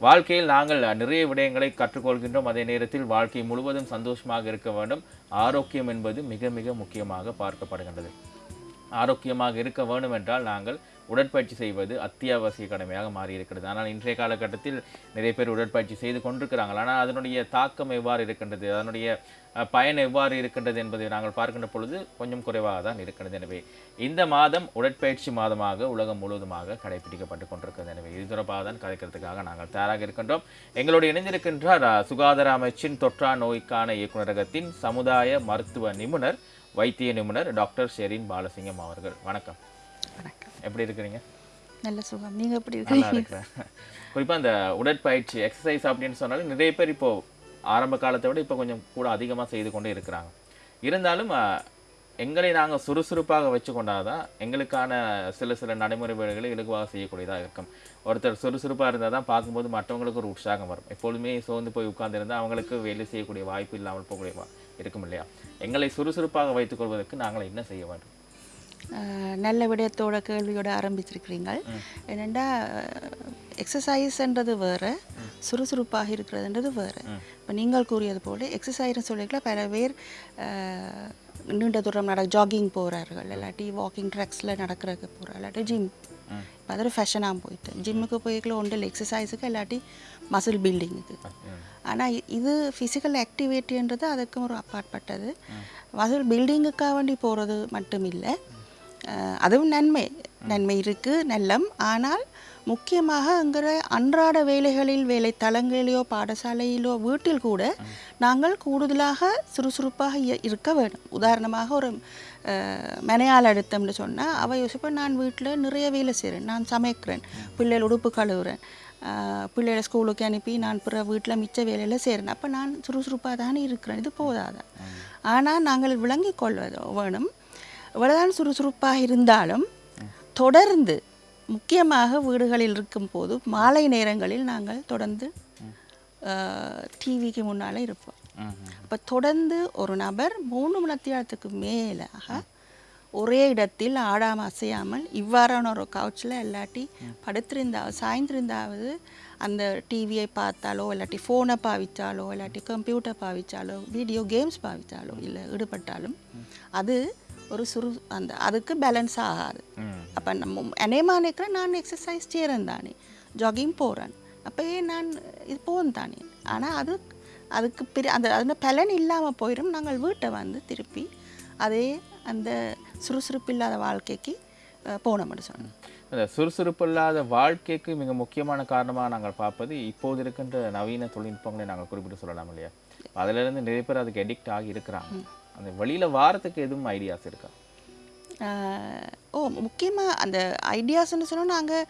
வாழ்க்கையில் நாங்கள் நிறைய விடயங்களை கற்றுக்கொள்கின்றோம். அதே நேரத்தில் வாழ்க்கை முழுவதும் சந்தோஷமாக இருக்க வேண்டும். ஆரோக்கியம் என்பது மிக மிக முக்கியமாக பார்க்கப்படுகின்றது. ஆரோக்கியமாக இருக்க வேண்டும் என்றால் நாங்கள் உடற்பயிற்சி செய்வது அத்தியாவசிய கடமையாக மாறி இருக்கிறது ஆனால் இன்றைய காலகட்டத்தில் நிறைய பேர் உடற்பயிற்சி செய்து கொண்டிருக்கிறார்கள். ஆனால் அதனுடைய தாக்கம் எவ்வாறு இருக்கின்றது? அதனுடைய பயன் எவ்வாறு இருக்கின்றது என்பதை நாங்கள் பார்க்கின்ற பொழுது கொஞ்சம் குறைவாக தான் இருக்கின்றது. எனவே இந்த மாதம் உடற்பயிற்சி மாதமாக உலகம் முழுவதுமாக கடைபிடிக்கப்பட்டு கொண்டிருக்கிறது. எனவே இது தொடர்பாக தான் கதைக்கிறதுக்காக நாங்கள் தயாராக இருக்கின்றோம். எங்களோடு இணைந்திருக்கின்றார் சுகாதார அமைச்சின் தொற்றா நோய்க்கான இயக்குநரகத்தின் சமுதாய மருத்துவ நிபுணர் வைத்திய நிபுணர் டாக்டர் ஷெரின் பாலசிங்கம் அவர்கள். வணக்கம் வணக்கம். எப்படி இருக்கிறீங்க? நல்ல சுகம். நீங்கள் எப்படி நல்லா இருக்கீங்க குறிப்பாக அந்த உடற்பயிற்சி எக்ஸசைஸ் அப்படின்னு சொன்னாலும் நிறைய பேர் இப்போ ஆரம்ப காலத்தை விட இப்போ கொஞ்சம் கூட அதிகமாக செய்து கொண்டே இருக்கிறாங்க. இருந்தாலும் எங்களை நாங்கள் சுறுசுறுப்பாக வச்சு கொண்டாதான் எங்களுக்கான சில சில நடைமுறைகளை இலகுவாக செய்யக்கூடியதாக இருக்கும். ஒருத்தர் சுறுசுறுப்பாக இருந்தால் தான் பார்க்கும்போது மற்றவங்களுக்கு ஒரு உற்சாகம் வரும். எப்பொழுதுமே சோர்ந்து போய் உட்கார்ந்திருந்தா அவங்களுக்கு வேலை செய்யக்கூடிய வாய்ப்பு இல்லாமல் போகக்கூடிய இருக்கும் இல்லையா? எங்களை சுறுசுறுப்பாக வைத்துக் கொள்வதற்கு நாங்கள் என்ன செய்ய வேண்டும்? நல்ல விடயத்தோட கேள்வியோட ஆரம்பிச்சிருக்கிறீங்க என்னென்னா எக்ஸசைஸ்ன்றது வேறு சுறுசுறுப்பாக இருக்கிறதுன்றது வேறு. இப்போ நீங்கள் கூறியது போல எக்ஸசைஸ்னு சொல்லிக்கலாம் பல பேர் நீண்ட தூரம் நட ஜாகிங் போகிறார்கள் இல்லாட்டி வாக்கிங் ட்ரக்ஸில் நடக்கிறதுக்கு போகிறார்கள் இல்லாட்டி ஜிம் இப்போ அது ஒரு ஃபேஷனாக போயிட்டு ஜிம்முக்கு போய்க்கல ஒன்றில் எக்ஸசைஸுக்கு இல்லாட்டி மசில் பில்டிங்குக்கு ஆனால் இது ஃபிசிக்கல் ஆக்டிவிட்டின்றது அதுக்கும் ஒரு அப்பாற்பட்டது. மசில் பில்டிங்குக்காக வேண்டி போகிறது மட்டும் இல்லை அதுவும் நன்மை. நன்மை இருக்குது நல்லம். ஆனால் முக்கியமாக என்கிற அன்றாட வேலைகளில் வேலை தளங்களிலோ பாடசாலையிலோ வீட்டில் கூட நாங்கள் கூடுதலாக சுறுசுறுப்பாக இருக்க வேண்டும். உதாரணமாக ஒரு மனையால் எடுத்தோம்னு சொன்னால் அவள் யோசிப்பேன் நான் வீட்டில் நிறைய வேலை செய்கிறேன் நான் சமைக்கிறேன். பிள்ளைகள் உடுப்பு கழுவுறேன். பிள்ளைகளை ஸ்கூலுக்கு அனுப்பி நான் பிற வீட்டில் மிச்ச வேலையில் செய்கிறேன் அப்போ நான் சுறுசுறுப்பாக தானே இருக்கிறேன். இது போதாது? ஆனால் நாங்கள் விளங்கிக் கொள்வது வேணும். இவ்வளவுதான் சுறுசுறுப்பாக இருந்தாலும் தொடர்ந்து முக்கியமாக வீடுகளில் இருக்கும்போது மாலை நேரங்களில் நாங்கள் தொடர்ந்து டிவிக்கு முன்னால் இருப்போம். அப்போ தொடர்ந்து ஒரு நபர் மூணு மணித்தியாலத்துக்கு மேலாக ஒரே இடத்தில் ஆடாமல் அசையாமல் இவ்வாறான ஒரு கவுச்சில் இல்லாட்டி படுத்திருந்தா சாய்ந்திருந்தாவது அந்த டிவியை பார்த்தாலோ இல்லாட்டி ஃபோனை பாவிச்சாலோ இல்லாட்டி கம்ப்யூட்டர் பாவிச்சாலோ வீடியோ கேம்ஸ் பாவிச்சாலோ இல்லை ஈடுபட்டாலும் அது ஒரு சுறு அந்த அதுக்கு பேலன்ஸ் ஆகாது. அப்போ நம்ம அநேகமாக நினைக்கிறேன் நான் எக்ஸசைஸ் செய்கிறேன் தானே. ஜாகிங் போகிறேன் அப்போ ஏன் நான் இது போகும் தானே. ஆனால் அது அதுக்கு பிரி அந்த அந்த பலன் இல்லாமல் போயிடும் நாங்கள் வீட்டை வந்து திருப்பி அதே அந்த சுறுசுறுப்பு இல்லாத வாழ்க்கைக்கு போனோம்னு சொன்னோம் அந்த சுறுசுறுப்பு இல்லாத வாழ்க்கைக்கு மிக முக்கியமான காரணமாக நாங்கள் பார்ப்பது இப்போது இருக்கின்ற நவீன தொழில்நுட்பங்களை நாங்கள் குறிப்பிட்டு சொல்லலாம் இல்லையா? அதிலிருந்து நிறைய பேர் அதுக்கு எடிக்ட் ஆகி இருக்கிறாங்க. அந்த வெளியில வாரத்துக்கு எதுவும் ஐடியாஸ் இருக்கா? ஓ முக்கியமாக அந்த ஐடியாஸ்னு சொன்னால் நாங்கள்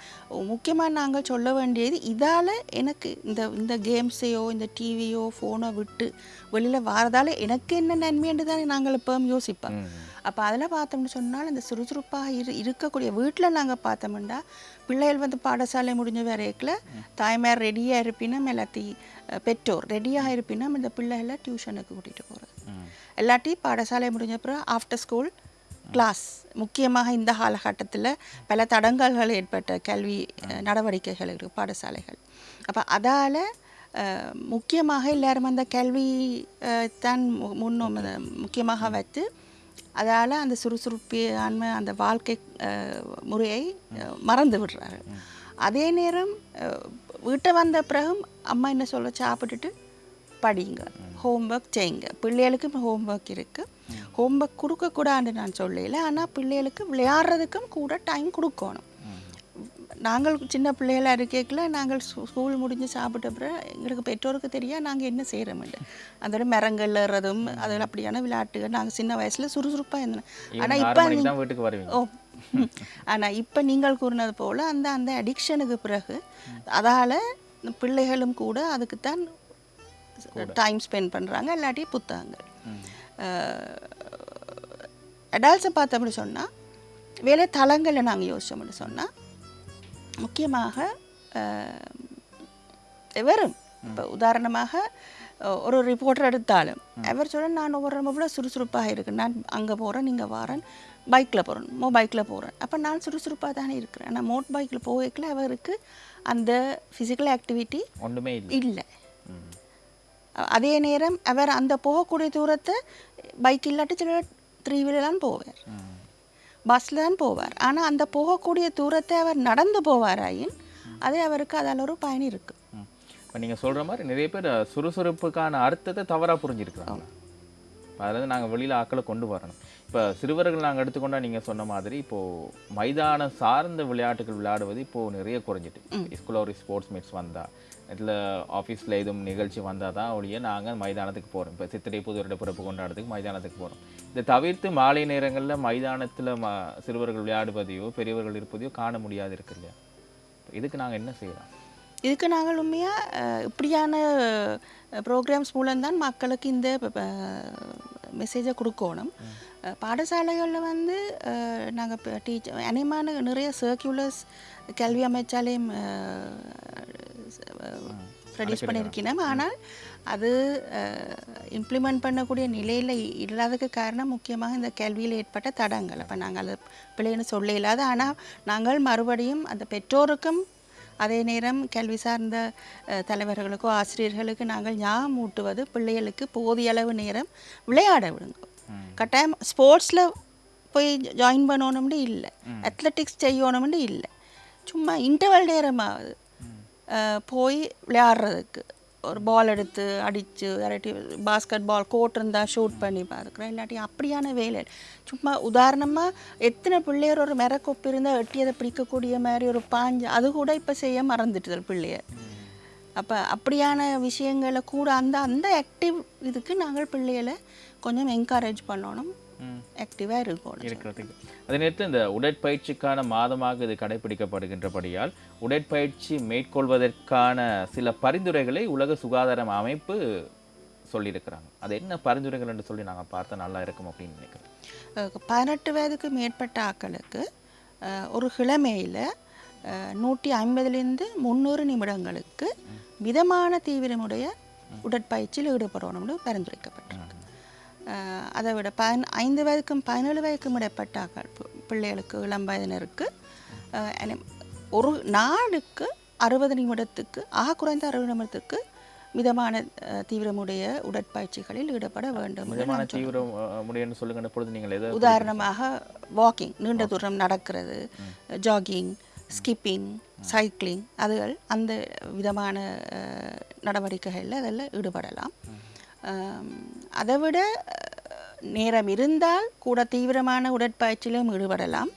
முக்கியமாக நாங்கள் சொல்ல வேண்டியது இதால் எனக்கு இந்த இந்த கேம்ஸையோ இந்த டிவியோ ஃபோனோ விட்டு வெளியில் வாரதால் எனக்கு என்ன நன்மைன்னு தானே நாங்கள் இப்போ யோசிப்போம். அப்போ அதில் பார்த்தோம்னு சொன்னால் இந்த சுறுசுறுப்பாக இரு இருக்கக்கூடிய வீட்டில் நாங்கள் பார்த்தோம்னா பிள்ளைகள் வந்து பாடசாலை முடிஞ்ச வரைக்கில் தாய்மார் ரெடியாக இருப்பினும் எல்லாத்தி அஹ், பெற்றோர் ரெடியாக இருப்பினும் இந்த பிள்ளைகளை டியூஷனுக்கு கூட்டிகிட்டு போகிறது இல்லாட்டி பாடசாலை முடிஞ்ச அப்புறம் ஆஃப்டர் ஸ்கூல் கிளாஸ் முக்கியமாக இந்த காலகட்டத்தில் பல தடங்கல்கள் ஏற்பட்ட கல்வி நடவடிக்கைகள் இருக்குது பாடசாலைகள். அப்போ அதால் முக்கியமாக எல்லாரும் அந்த கல்வி தான் மு- முன்னும் அத முக்கியமாக வைத்து அதால் அந்த சுறுசுறுப்பான அந்த வாழ்க்கை முறையை மறந்து விடுறாரு. அதே நேரம் வீட்டை வந்த பிறகும் அம்மா என்ன சொல்ல சாப்பிட்டுட்டு படிங்க ஹோம்ஒர்க் செய்யுங்க. பிள்ளைகளுக்கும் ஹோம்ஒர்க் இருக்குது ஹோம்ஒர்க் கொடுக்கக்கூடாதுன்னு நான் சொல்லல. ஆனால் பிள்ளைகளுக்கு விளையாடுறதுக்கும் கூட டைம் கொடுக்கணும். நாங்கள் சின்ன பிள்ளைகளாக இருக்கேக்கில் நாங்கள் ஸ்கூ- ஸ்கூல் முடிஞ்சு சாப்பிட்ட பிறகு எங்களுக்கு பெற்றோருக்கு தெரியா நாங்கள் என்ன செய்கிறோம்ட்டு அதோட மரங்கள் ஏறுறதும் அதில் அப்படியான விளையாட்டுகள். நாங்கள் சின்ன வயசில் சுறுசுறுப்பாக இருந்தோம். ஆனால் இப்போ வீட்டுக்கு வருவீங்க. ஓ. ஆனால் இப்போ நீங்கள் கூறினது போல் அந்த அந்த அடிக்ஷனுக்கு பிறகு அதால் பிள்ளைகளும் கூட அதுக்குத்தான் டைம் ஸ்பெண்ட் பண்ணுறாங்க இல்லாட்டி புத்தகங்கள். அடால்ட்ஸை பார்த்தோம்னு சொன்னால் வேலை தளங்களை நாங்கள் யோசிச்சோம்னு சொன்னால் முக்கியமாக வெறும். இப்போ உதாரணமாக ஒரு ரிப்போர்ட்டர் எடுத்தாலும் அவர் சொல்ல நான் ஒவ்வொரு ரொம்ப சுறுசுறுப்பாக இருக்கு நான் அங்கே போகிறேன் நீங்கள் வாரேன் பைக்கில் போகிறேன் மோ பைக்கில் போகிறேன் அப்போ நான் சுறுசுறுப்பாக தானே இருக்கிறேன். ஆனால் மோட் பைக்கில் போகல அவருக்கு அந்த ஃபிசிக்கல் ஆக்டிவிட்டி ஒன்றுமே இல்லை. அதே நேரம் அவர் அந்த போகக்கூடிய தூரத்தை பைக் இல்லாட்டி சில த்ரீ வீலர்லாம் போவார். பஸ்ஸில் தான் போவார். ஆனால் அந்த போகக்கூடிய தூரத்தை அவர் நடந்து போவாராயின் அது அவருக்கு அதில் ஒரு பயன் இருக்குது. இப்ப நீங்க சொல்ற மாதிரி நிறைய பேர் சுறுசுறுப்புக்கான அர்த்தத்தை தவறா புரிஞ்சிருக்கிறாங்க. அதாவது நாங்க வெளியில ஆக்களை கொண்டு வரணும். இப்ப சிறுவர்கள் நாங்க எடுத்துக்கொண்டா நீங்க சொன்ன மாதிரி இப்போ மைதானம் சார்ந்த விளையாட்டுகள் விளையாடுவது இப்போ நிறைய குறைஞ்சிட்டு. ஸ்கூல்ல ஒரு ஸ்போர்ட்ஸ் மீட்ஸ் வந்தா இதில் ஆஃபீஸில் எதுவும் நிகழ்ச்சி வந்தால் தான் ஒழிய நாங்கள் மைதானத்துக்கு போகிறோம் இப்போ சித்திரை புது வருட பிறப்பு கொண்டாடுறதுக்கு மைதானத்துக்கு போகிறோம் இதை தவிர்த்து மாலை நேரங்களில் மைதானத்தில் ம சிறுவர்கள் விளையாடுவதையோ பெரியவர்கள் இருப்பதையோ காண முடியாது இருக்கு இல்லையா இதுக்கு நாங்கள் என்ன செய்யலாம்? இதுக்கு நாங்கள் உண்மையாக இப்படியான ப்ரோக்ராம்ஸ் மூலம்தான் மக்களுக்கு இந்த மெசேஜை கொடுக்கணும். பாடசாலைகளில் வந்து நாங்கள் டீச்சர் அநேகமான நிறைய சர்க்குலர்ஸ் கல்வி அமைச்சாலையும் ப்ரொடியூஸ் பண்ணியிருக்கிறோம் ஆனால் அது இம்ப்ளிமெண்ட் பண்ணக்கூடிய நிலையில் இல்லாததுக்கு காரணம் முக்கியமாக இந்த கல்வியில் ஏற்பட்ட தடங்கள். அப்போ நாங்கள் அதை பிள்ளைன்னு சொல்ல இல்லாத ஆனால் நாங்கள் மறுபடியும் அந்த பெற்றோருக்கும் அதே நேரம் கல்வி சார்ந்த தலைவர்களுக்கோ ஆசிரியர்களுக்கு நாங்கள் ஞாபகம் ஊட்டுவது பிள்ளைகளுக்கு போதிய அளவு நேரம் விளையாட விடுங்க. கட்டாயம் ஸ்போர்ட்ஸில் போய் ஜாயின் பண்ணணும்னு இல்லை. அத்லெட்டிக்ஸ் செய்யணும்னு இல்லை. சும்மா இன்டர்வல் நேரமாவது அஹ், போய் விளையாடுறதுக்கு. ஒரு பால் எடுத்து அடித்து இல்லாட்டி பாஸ்கெட் பால் கோட் இருந்தால் ஷூட் பண்ணி பார்க்குறேன் இல்லாட்டி அப்படியான வேலை சும்மா உதாரணமாக எத்தனை பிள்ளையர் ஒரு மரக்கொப்பு இருந்தால் எட்டியதை பிடிக்கக்கூடிய மாதிரி ஒரு பாஞ்சு அது கூட இப்போ செய்ய மறந்துட்டுதல் பிள்ளையர் அப்போ அப்படியான விஷயங்களை கூட அந்த அந்த ஆக்டிவ் இதுக்கு நாங்கள் பிள்ளைகளை கொஞ்சம் என்கரேஜ் பண்ணணும். ஆக்டிவாக இருக்கணும். இருக்கிறதுக்கு. அதே நேரத்தில் இந்த உடற்பயிற்சிக்கான மாதமாக இது கடைபிடிக்கப்படுகின்றபடியால் உடற்பயிற்சி மேற்கொள்வதற்கான சில பரிந்துரைகளை உலக சுகாதார அமைப்பு சொல்லியிருக்கிறாங்க. அது என்ன பரிந்துரைகள் என்று சொல்லி நாங்கள் பார்த்தா நல்லா இருக்கும் அப்படின்னு நினைக்கிறேன். அஹ் பதினெட்டு வயதுக்கு மேற்பட்ட ஆட்களுக்கு அஹ், ஒரு கிழமையில் நூற்றி ஐம்பதுலேருந்து முந்நூறு நிமிடங்களுக்கு மிதமான தீவிரமுடைய உடற்பயிற்சியில் ஈடுபடணும்னு பரிந்துரைக்கப்பட்டிருக்கு. அதை விட பதின ஐந்து வயதுக்கும் பதினேழு வயதுக்கும் இடைப்பட்ட பிள்ளைகளுக்கு இளம் வயதினருக்கு. ஒரு நாளுக்கு அறுபது நிமிடத்துக்கு ஆக குறைந்த அறுபது நிமிடத்துக்கு மிதமான தீவிரமுடைய உடற்பயிற்சிகளில் ஈடுபட வேண்டும் மிதமான நான் சொல்றேன். தீவிரம் அஹ், முடியும்னு சொல்லுங்க பொழுது நீங்கள் உதாரணமாக வாக்கிங் நீண்ட தூரம் நடக்கிறது ஜாகிங் ஸ்கிப்பிங் சைக்கிளிங் அதுகள் அந்த விதமான நடவடிக்கைகளில் அதில் ஈடுபடலாம். அதை விட நேரம் இருந்தால் கூட தீவிரமான உடற்பயிற்சியிலும் ஈடுபடலாம்.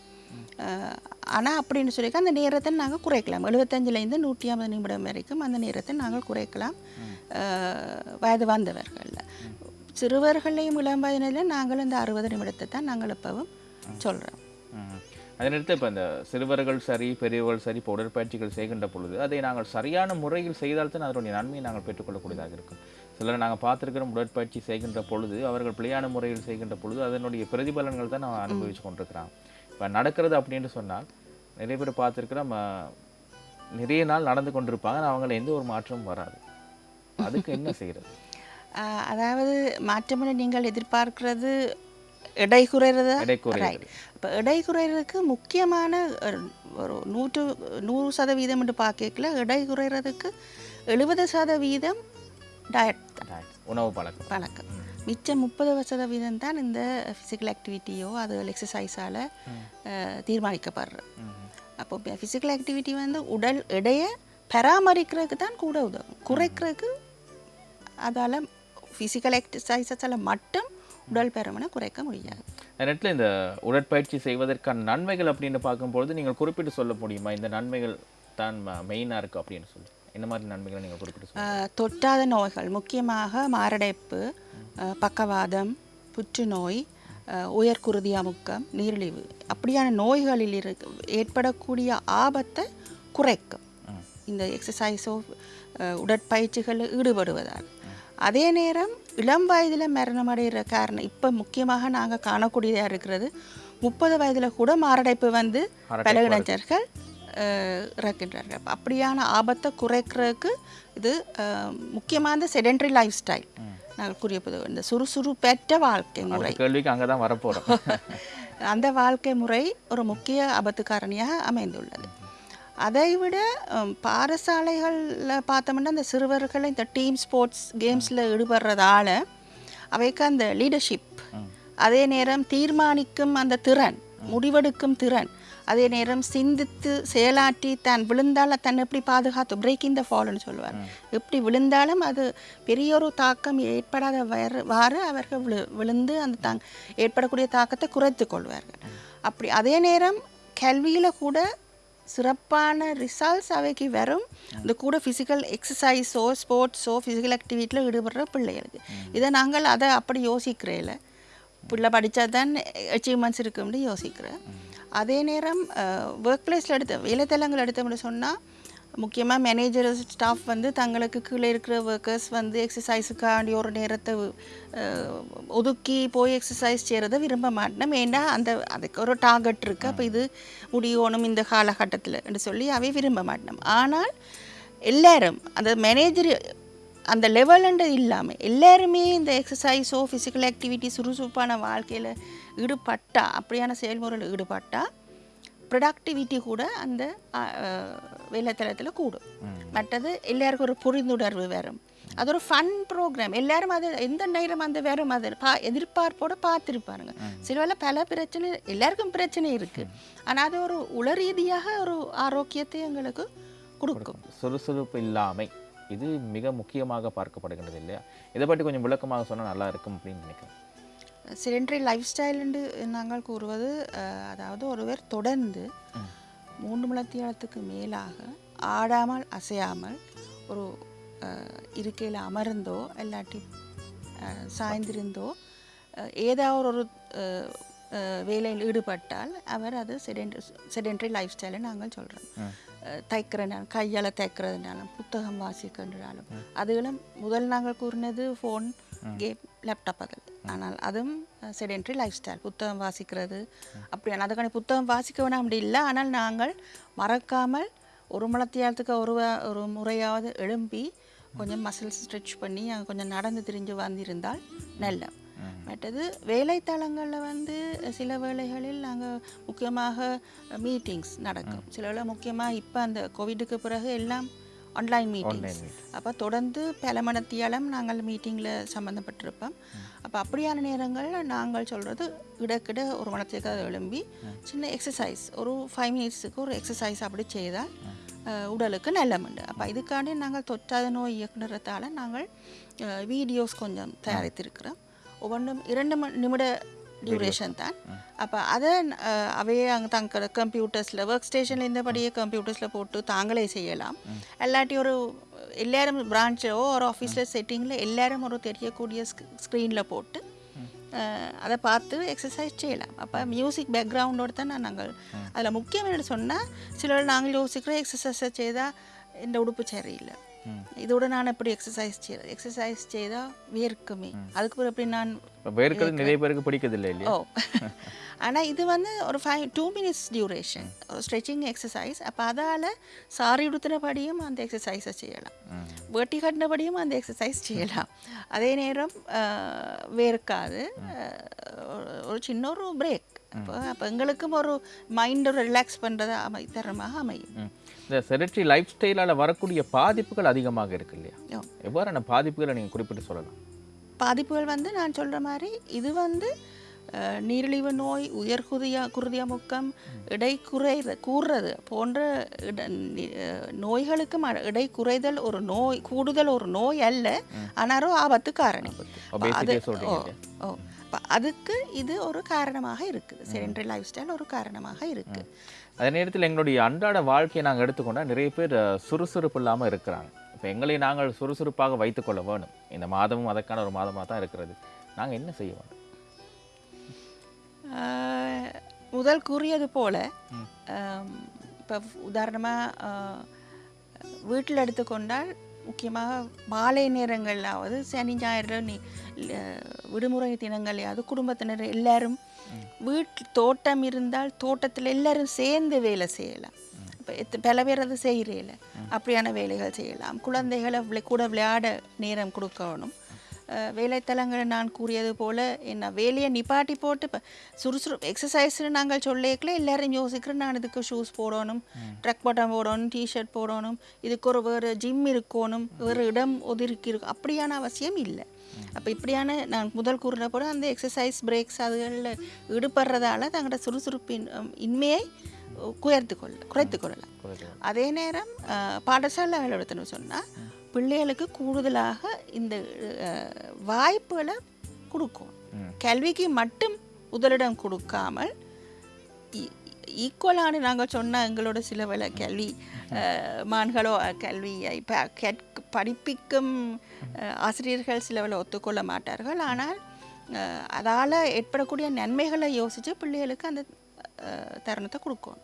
ஆனால் அப்படின்னு சொல்லிக்க அந்த நேரத்தை நாங்கள் குறைக்கலாம். எழுபத்தஞ்சிலேருந்து நூற்றி ஐம்பது நிமிடம் வரைக்கும் அந்த நேரத்தை நாங்கள் குறைக்கலாம். வயது வந்தவர்களில். சிறுவர்களையும் இளம் வயதினரில் நாங்கள் இந்த அறுபது நிமிடத்தை தான் நாங்கள் எப்பவும் சொல்கிறோம் அதனடுத்து இப்போ இந்த சிறுவர்கள் சரி பெரியவர்கள் சரி இப்போ உடற்பயிற்சிகள் செய்கின்ற பொழுது அதை நாங்கள் சரியான முறையில் செய்தால்தான் அதனுடைய நன்மையை நாங்கள் பெற்றுக்கொள்ளக்கூடியதாக இருக்கும். சிலர் நாங்கள் பார்த்துருக்கிறோம் உடற்பயிற்சி செய்கின்ற பொழுது அவர்கள் பிழையான முறையில் செய்கின்ற பொழுது அதனுடைய பிரதிபலன்கள் தான் நான் அனுபவிச்சு கொண்டிருக்கிறாங்க. இப்போ நடக்கிறது அப்படின்னு சொன்னால் நிறைய பேர் பார்த்துருக்கிறோம் நிறைய நாள் நடந்து கொண்டிருப்பாங்க அவங்கள எந்த ஒரு மாற்றமும் வராது. அதுக்கு என்ன செய்யறது? ஆஹ் அதாவது மாற்றமென நீங்கள் எதிர்பார்க்கிறது எடை குறைறதா எடை குறையுது. ரைட் இப்போ எடை குறைறதுக்கு முக்கியமான ஒரு நூற்று நூறு சதவீதம் என்று பார்க்கல எடை குறைறதுக்கு எழுபது சதவீதம் டயட் உணவு பழக்கம். பழக்கம். மிச்சம் முப்பது சதவீதம் தான் இந்த ஃபிசிக்கல் ஆக்டிவிட்டியோ அது எக்ஸசைஸால் தீர்மானிக்கப்படுறது. அப்போ ஃபிசிக்கல் ஆக்டிவிட்டி வந்து உடல் எடையை பராமரிக்கிறதுக்கு தான் கூட உதவும். குறைக்கிறதுக்கு அதால் ஃபிசிக்கல் எக்ஸசைஸஸால் மட்டும் உடல் பருமனை குறைக்க முடியாது. நேரத்தில் இந்த உடற்பயிற்சி செய்வதற்கான நன்மைகள் அப்படின்னு பார்க்கும்பொழுது நீங்கள் குறிப்பிட்டு சொல்ல முடியுமா? இந்த நன்மைகள் தான் மெயினாக இருக்குது அப்படின்னு சொல்லி. என்ன மாதிரி நன்மைகளை நீங்கள் குறிப்பிட்டு தொற்றாத நோய்கள் முக்கியமாக மாரடைப்பு பக்கவாதம் புற்றுநோய் ஆஹ் உயர்குருதி அமுக்கம் நீரிழிவு. அப்படியான நோய்களில் இருக்கு ஏற்படக்கூடிய ஆபத்தை குறைக்கும். இந்த எக்ஸசைஸோ உடற்பயிற்சிகளில் ஈடுபடுவதால். அதே நேரம் இளம் வயதில் மரணம் அடைகிற காரணம் இப்போ முக்கியமாக நாங்கள் காணக்கூடியதாக இருக்கிறது முப்பது வயதில் கூட மாரடைப்பு வந்து பல இளைஞர்கள் இறக்கின்றார்கள். அப்ப அப்படியான ஆபத்தை குறைக்கிறதுக்கு இது அஹ், முக்கியமான செடென்ட்ரி லைஃப் ஸ்டைல் நாங்கள் கூறியது இந்த சுறுசுறுப்பற்ற வாழ்க்கை முறை. கேள்விக்கு அங்கே தான் வரப்போகிறோம் அந்த வாழ்க்கை முறை ஒரு முக்கிய ஆபத்து காரணியாக அமைந்துள்ளது. அதை விட பாடசாலைகளில் பார்த்தோம்னா அந்த சிறுவர்கள் இந்த டீம் ஸ்போர்ட்ஸ் கேம்ஸில் ஈடுபடுறதால அவைக்கு அந்த லீடர்ஷிப் அதே நேரம் தீர்மானிக்கும் அந்த திறன் முடிவெடுக்கும் திறன் அதே நேரம் சிந்தித்து செயலாற்றி தான் விழுந்தால் தன் எப்படி பாதுகாத்து பிரேக்கிங் த ஃபால்னு சொல்லுவார் எப்படி விழுந்தாலும் அது பெரிய ஒரு தாக்கம் ஏற்படாத வாறு அவர்கள் விழு விழுந்து அந்த தாங் ஏற்படக்கூடிய தாக்கத்தை குறைத்து கொள்வார்கள். அப்படி அதே நேரம் கல்வியில் கூட சிறப்பான ரிசல்ட்ஸ் அவைக்கு வரும். இந்த கூட ஃபிசிக்கல் எக்ஸசைஸோ ஸ்போர்ட்ஸோ ஃபிசிக்கல் ஆக்டிவிட்டியில் ஈடுபடுற பிள்ளைகளுக்கு. இதை நாங்கள் அதை அப்படி யோசிக்கிறேல. பிள்ளை படித்தா தான் அச்சீவ்மெண்ட்ஸ் இருக்கும்னு யோசிக்கிறேன். அதே நேரம் ஒர்க் பிளேஸில் எடுத்த வேலைத்தலங்கள் எடுத்தோம்னு சொன்னால் முக்கியமாக மேனேஜர் ஸ்டாஃப் வந்து தங்களுக்கு கீழே இருக்கிற ஒர்க்கர்ஸ் வந்து எக்ஸசைஸுக்காண்டி ஒரு நேரத்தை ஒதுக்கி போய் எக்ஸசைஸ் செய்கிறத விரும்ப மாட்டேன் ஏன்னா அந்த அதுக்கு ஒரு டார்கெட் இருக்குது அப்போ இது முடியணும் இந்த காலகட்டத்தில் என்று சொல்லி அவை விரும்ப மாட்டேன் ஆனால் எல்லாரும் அந்த மேனேஜர் அந்த லெவலுண்டு இல்லாமல் எல்லாருமே இந்த எக்ஸசைஸோ ஃபிசிக்கல் ஆக்டிவிட்டி சுறுசுறுப்பான வாழ்க்கையில் ஈடுபட்டா அப்படியான செயல்முறையில் ஈடுபட்டா ப்ரொடக்டிவிட்டி கூட அந்த வேலைத்தளத்தில் கூடும். மற்றது எல்லாருக்கும் ஒரு புரிந்துணர்வு வரும். அது ஒரு ஃபன் ப்ரோக்ராம் எல்லாரும் அது எந்த நேரம் அந்த வேறும் அது பா எதிர்பார்ப்போட பார்த்துருப்பாருங்க. சில வேளை பல பிரச்சனை எல்லாருக்கும் பிரச்சனை இருக்குது ஆனால் அது ஒரு உள ரீதியாக ஒரு ஆரோக்கியத்தை எங்களுக்கு கொடுக்கும். சுறுசுறுப்பு இல்லாமை. இது மிக முக்கியமாக பார்க்கப்படுகின்றது இல்லையா? இதை பற்றி கொஞ்சம் விளக்கமாக சொன்னால் நல்லா இருக்கும் அப்படின்னு நினைக்கிறேன். செடென்ட்ரி லைஃப் ஸ்டைல் என்று நாங்கள் கூறுவது அதாவது ஒருவர் தொடர்ந்து மூன்று மணத்தியாலத்துக்கு மேலாக ஆடாமல் அசையாமல் ஒரு இருக்கையில் அமர்ந்தோ இல்லாட்டி சாய்ந்திருந்தோ ஏதாவது ஒரு வேலையில் ஈடுபட்டால் அவர் அது செடென்ட்ரி செடென்ட்ரி லைஃப் ஸ்டைலை நாங்கள் சொல்கிறோம் தைக்கிறனாலும் கையால் தைக்கிறதுனாலும் புத்தகம் வாசிக்கின்றாலும் அதுகளும் முதல் நாங்கள் கூறினது ஃபோன் கேம் லேப்டாப் அதில். ஆனால் அதுவும் செடென்ட்ரி லைஃப் ஸ்டைல் புத்தகம் வாசிக்கிறது. அப்படியான அதுக்கான புத்தகம் வாசிக்க வேணாம் அப்படி இல்லை. ஆனால் நாங்கள் மறக்காமல் ஒரு மலத்தியாலத்துக்கு ஒரு ஒரு முறையாவது எழும்பி கொஞ்சம் மசில் ஸ்ட்ரெச் பண்ணி அங்க கொஞ்சம் நடந்து திரிஞ்சு வந்திருந்தால் நல்ல. மற்றது வேலைத்தளங்களில் வந்து சில வேளைகளில் நாங்கள் முக்கியமாக மீட்டிங்ஸ் நடக்கும். சில வேளை முக்கியமாக இப்போ அந்த கோவிடுக்கு பிறகு எல்லாம் ஆன்லைன் மீட்டிங்ஸ் அப்போ தொடர்ந்து பல மணத்தியாலம் நாங்கள் மீட்டிங்கில் சம்மந்தப்பட்டிருப்போம் அப்போ அப்படியான நேரங்களில் நாங்கள் சொல்கிறது இடக்கிட ஒரு மணத்துக்கு அதை எழும்பி சின்ன எக்ஸசைஸ் ஒரு ஃபைவ் மினிட்ஸுக்கு ஒரு எக்ஸசைஸ் அப்படி செய்தால் உடலுக்கு நல்லமுண்டு அப்போ இதுக்காண்டி நாங்கள் தொற்றாத நோய் இயக்குனரத்தால் நாங்கள் வீடியோஸ் கொஞ்சம் தயாரித்திருக்கிறோம். ஒவ்வொன்றும் இரண்டு நிமிட டியூரேஷன் தான். அப்போ அதை அவையே அங்கே தங்க கம்ப்யூட்டர்ஸில் ஒர்க் ஸ்டேஷனில் இருந்தபடியே கம்ப்யூட்டர்ஸில் போட்டு தாங்களே செய்யலாம். இல்லாட்டி ஒரு எல்லாரும் பிரான்ச்சோ ஒரு ஆஃபீஸில் செட்டிங்கில் எல்லாரும் ஒரு தெரியக்கூடிய ஸ்க்ரீனில் போட்டு அதை பார்த்து எக்ஸசைஸ் செய்யலாம். அப்போ மியூசிக் பேக்ரவுண்டோடு தான் நான் நாங்கள் அதில் முக்கியம் என்ன சொன்னால் சிலர் நாங்கள் யோசிக்கிறோம் எக்ஸசைஸை செய்தால் இந்த உடுப்பு சரியில்லை. இதோட நான் எப்படி எக்ஸசைஸ் செய்ய எக்ஸசைஸ் செய்தால் வேர்க்குமே. அதுக்கு பிறகு எப்படி நான் வேர்க்கிறது நிறைய பேருக்கு பிடிக்கிறது இல்லையா? ஓ. ஆனால் இது வந்து ஒரு ஃபைவ் டூ மினிட்ஸ் டியூரேஷன் ஒரு ஸ்ட்ரெச்சிங் எக்ஸசைஸ் அப்போ அதால் சாரி உடுத்தினபடியும் அந்த எக்ஸசைஸை செய்யலாம். வேட்டி கட்டினபடியும் அந்த எக்ஸசைஸ் செய்யலாம். அதே நேரம் வேர்க்காது. ஒரு- ஒரு சின்ன ஒரு பிரேக் அப்போ அப்போ எங்களுக்கும் ஒரு மைண்டை ரிலாக்ஸ் பண்ணுறதா அமை தரமாக அமையும். இந்த செரிட்டரி லைஃப் ஸ்டைலால் வரக்கூடிய பாதிப்புகள் அதிகமாக இருக்கு இல்லையா. எவ்வாறான பாதிப்புகளை நீங்கள் குறிப்பிட்டு சொல்லலாம்? பாதிப்புகள் வந்து நான் சொல்கிற மாதிரி இது வந்து நீரிழிவு நோய் உயர்குதியா குருதிய முக்கம் இடை குறைத கூறுறது போன்ற நோய்களுக்கு இடை குறைதல் ஒரு நோய் கூடுதல் ஒரு நோய் அல்ல. ஆனால் ஒரு ஆபத்து காரணி. அது? ஓ. அப்ப அதுக்கு இது ஒரு காரணமாக இருக்குது. செடென்ட்ரி லைஃப் ஸ்டைல் ஒரு காரணமாக இருக்குது அதே நேரத்தில் எங்களுடைய அன்றாட வாழ்க்கையை நாங்கள் எடுத்துக்கொண்டால் நிறைய பேர் சுறுசுறுப்பு இல்லாமல் இருக்கிறாங்க. இப்போ எங்களை நாங்கள் சுறுசுறுப்பாக வைத்துக்கொள்ள வேணும். இந்த மாதமும் அதற்கான ஒரு மாதமாக தான் இருக்கிறது. நாங்கள் என்ன செய்ய வேணும்? முதல் கூறியது போல இப்போ உதாரணமாக வீட்டில் எடுத்துக்கொண்டால் முக்கியமாக மாலை நேரங்களாவது சனி ஞாயிறு நீ விடுமுறை தினங்களையாவது குடும்பத்தினர் எல்லாரும் வீட்டு தோட்டம் இருந்தால் தோட்டத்தில் எல்லாரும் சேர்ந்து வேலை செய்யலாம். இப்போ எத்த பல பேர் அதை செய்கிறேல அப்படியான வேலைகள் செய்யலாம். குழந்தைகளை கூட விளையாட நேரம் கொடுக்கணும். வேலைத்தலங்களை நான் கூறியது போல் என்ன வேலையை நிப்பாட்டி போட்டு இப்போ சுறுசுறு எக்ஸசைஸ்னு நாங்கள் சொல்லிக்கல எல்லாரும் யோசிக்கிறோம் நான் இதுக்கு ஷூஸ் போடணும் ட்ரக் பட்டன் போடணும் டிஷர்ட் போடணும் இதுக்கு ஒரு வேறு ஜிம் இருக்கணும் வேறு இடம் ஒதுக்கி இருக்கும் அப்படியான அவசியம் இல்லை. அப்போ இப்படியான நான் முதல் கூறின போல அந்த எக்ஸசைஸ் பிரேக்ஸ் அதுகளில் ஈடுபடுறதால தங்களோட சுறுசுறுப்பின் இன்மையை குறைத்து கொள்ள குறைத்து கொள்ளலாம் அதே நேரம் எடுத்துன்னு சொன்னால் பிள்ளைகளுக்கு கூடுதலாக இந்த வாய்ப்புகளை கொடுக்கும். கல்விக்கு மட்டும் முதலிடம் கொடுக்காமல் ஈக்குவலான நாங்கள் சொன்ன எங்களோட சில வேலை கல்வி மான்களோ கல்வியை கேட்க படிப்பிக்கும் ஆசிரியர்கள் சில வேலை ஒத்துக்கொள்ள மாட்டார்கள். ஆனால் அதால் ஏற்படக்கூடிய நன்மைகளை யோசித்து பிள்ளைகளுக்கு அந்த தருணத்தை கொடுக்கும்.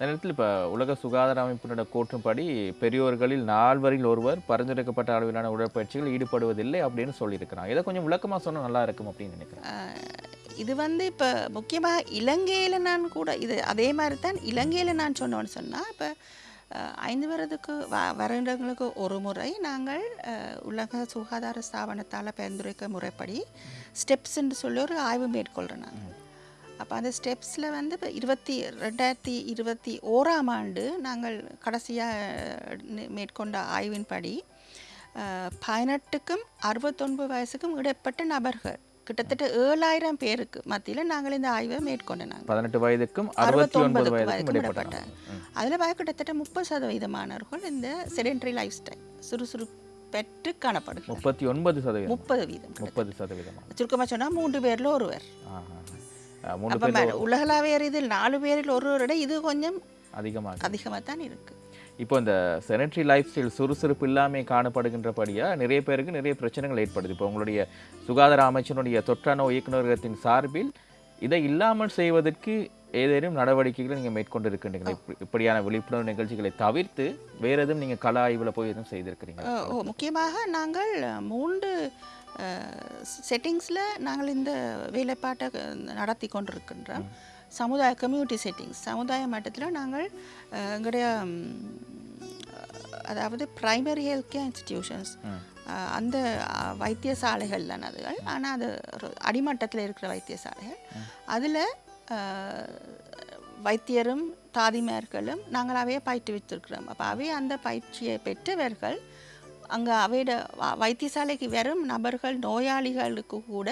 ம். இந்த நேரத்தில் இப்போ உலக சுகாதார அமைப்பினோட கூற்றுப்படி பெரியோர்களில் நால்வரில் ஒருவர் பரிந்துரைக்கப்பட்ட அளவிலான உடற்பயிற்சிகள் ஈடுபடுவதில்லை அப்படின்னு சொல்லியிருக்கிறாங்க. இதை கொஞ்சம் விளக்கமாக சொன்னால் நல்லா இருக்கும் அப்படின்னு நினைக்கிறேன். இது வந்து இப்போ முக்கியமாக இலங்கையில் நான் கூட இது அதே மாதிரி தான் இலங்கையில் நான் சொன்னோன்னு சொன்னால் இப்போ ஐந்து வருடத்துக்கு வ வருடங்களுக்கு ஒரு முறை நாங்கள் உலக சுகாதார ஸ்தாபனத்தால் பரிந்துரைக்க முறைப்படி ஸ்டெப்ஸ்ன்னு சொல்லி ஒரு ஆய்வு மேற்கொள்கிறோம் நாங்கள் அப்போ அந்த ஸ்டெப்ஸில் வந்து இப்போ இருபத்தி ரெண்டாயிரத்தி இருபத்தி ஓராம் ஆண்டு நாங்கள் கடைசியாக மேற்கொண்ட ஆய்வின்படி பதினெட்டுக்கும் அறுபத்தொன்பது வயசுக்கும் இடைப்பட்ட நபர்கள் கிட்டத்தட்ட ஏழாயிரம் பேருக்கு மத்தியில் நாங்கள் இந்த ஆய்வை மேற்கொண்ட நாங்கள். பதினெட்டு வயதுக்கும் அறுபத்தொன்பது வயதுக்கும் இடைப்பட்ட அதில் பார்க்க கிட்டத்தட்ட முப்பது சதவீதமானவர்கள் இந்த செடென்ட்ரி லைஃப் ஸ்டைல் சுறுசுறுப்பற்று காணப்படுகிறார் முப்பத்தி ஒன்பது சதவீதம். முப்பது வீதம் முப்பது சதவீதமாக சுருக்கமாக சொன்னால் மூன்று பேரில் ஒருவர். மூணு பேர் உலகளாவிய இதில் நாலு பேரில் ஒருவரோட இது கொஞ்சம் அதிகமாக அதிகமாக தான் இருக்குது இப்போ இந்த செனட்ரி லைஃப் ஸ்டைல் சுறுசுறுப்பு இல்லாமல் காணப்படுகின்றபடியாக நிறைய பேருக்கு நிறைய பிரச்சனைகள் ஏற்படுது. இப்போ உங்களுடைய சுகாதார அமைச்சனுடைய தொற்றா நோய் இயக்குநரகத்தின் சார்பில் இதை இல்லாமல் செய்வதற்கு ஏதேனும் நடவடிக்கைகளை நீங்கள் மேற்கொண்டு இருக்கின்றீங்களா இப்படி- இப்படியான விழிப்புணர்வு நிகழ்ச்சிகளை தவிர்த்து வேற எதுவும் நீங்கள் கல ஆய்வில் போய் எதுவும் செய்திருக்கிறீங்க முக்கியமாக நாங்கள் மூன்று செட்டிங்ஸில் நாங்கள் இந்த வேலைப்பாட்டை நடத்தி கொண்டிருக்கின்றோம். சமுதாய கம்யூனிட்டி செட்டிங்ஸ். சமுதாய மட்டத்தில் நாங்கள் எங்களுடைய அதாவது பிரைமரி ஹெல்த் கேர் இன்ஸ்டிடியூஷன்ஸ் அந்த வைத்தியசாலைகள் தான் அதுகள். ஆனால் அது அடிமட்டத்தில் இருக்கிற வைத்தியசாலைகள். அதில் வைத்தியரும் தாதிமார்களும் நாங்கள் அவையை பயிற்றுவித்திருக்கிறோம். அப்போ அவை அந்த பயிற்சியை பெற்றவர்கள் அங்கே அவையோட வைத்தியசாலைக்கு வரும் நபர்கள் நோயாளிகளுக்கு கூட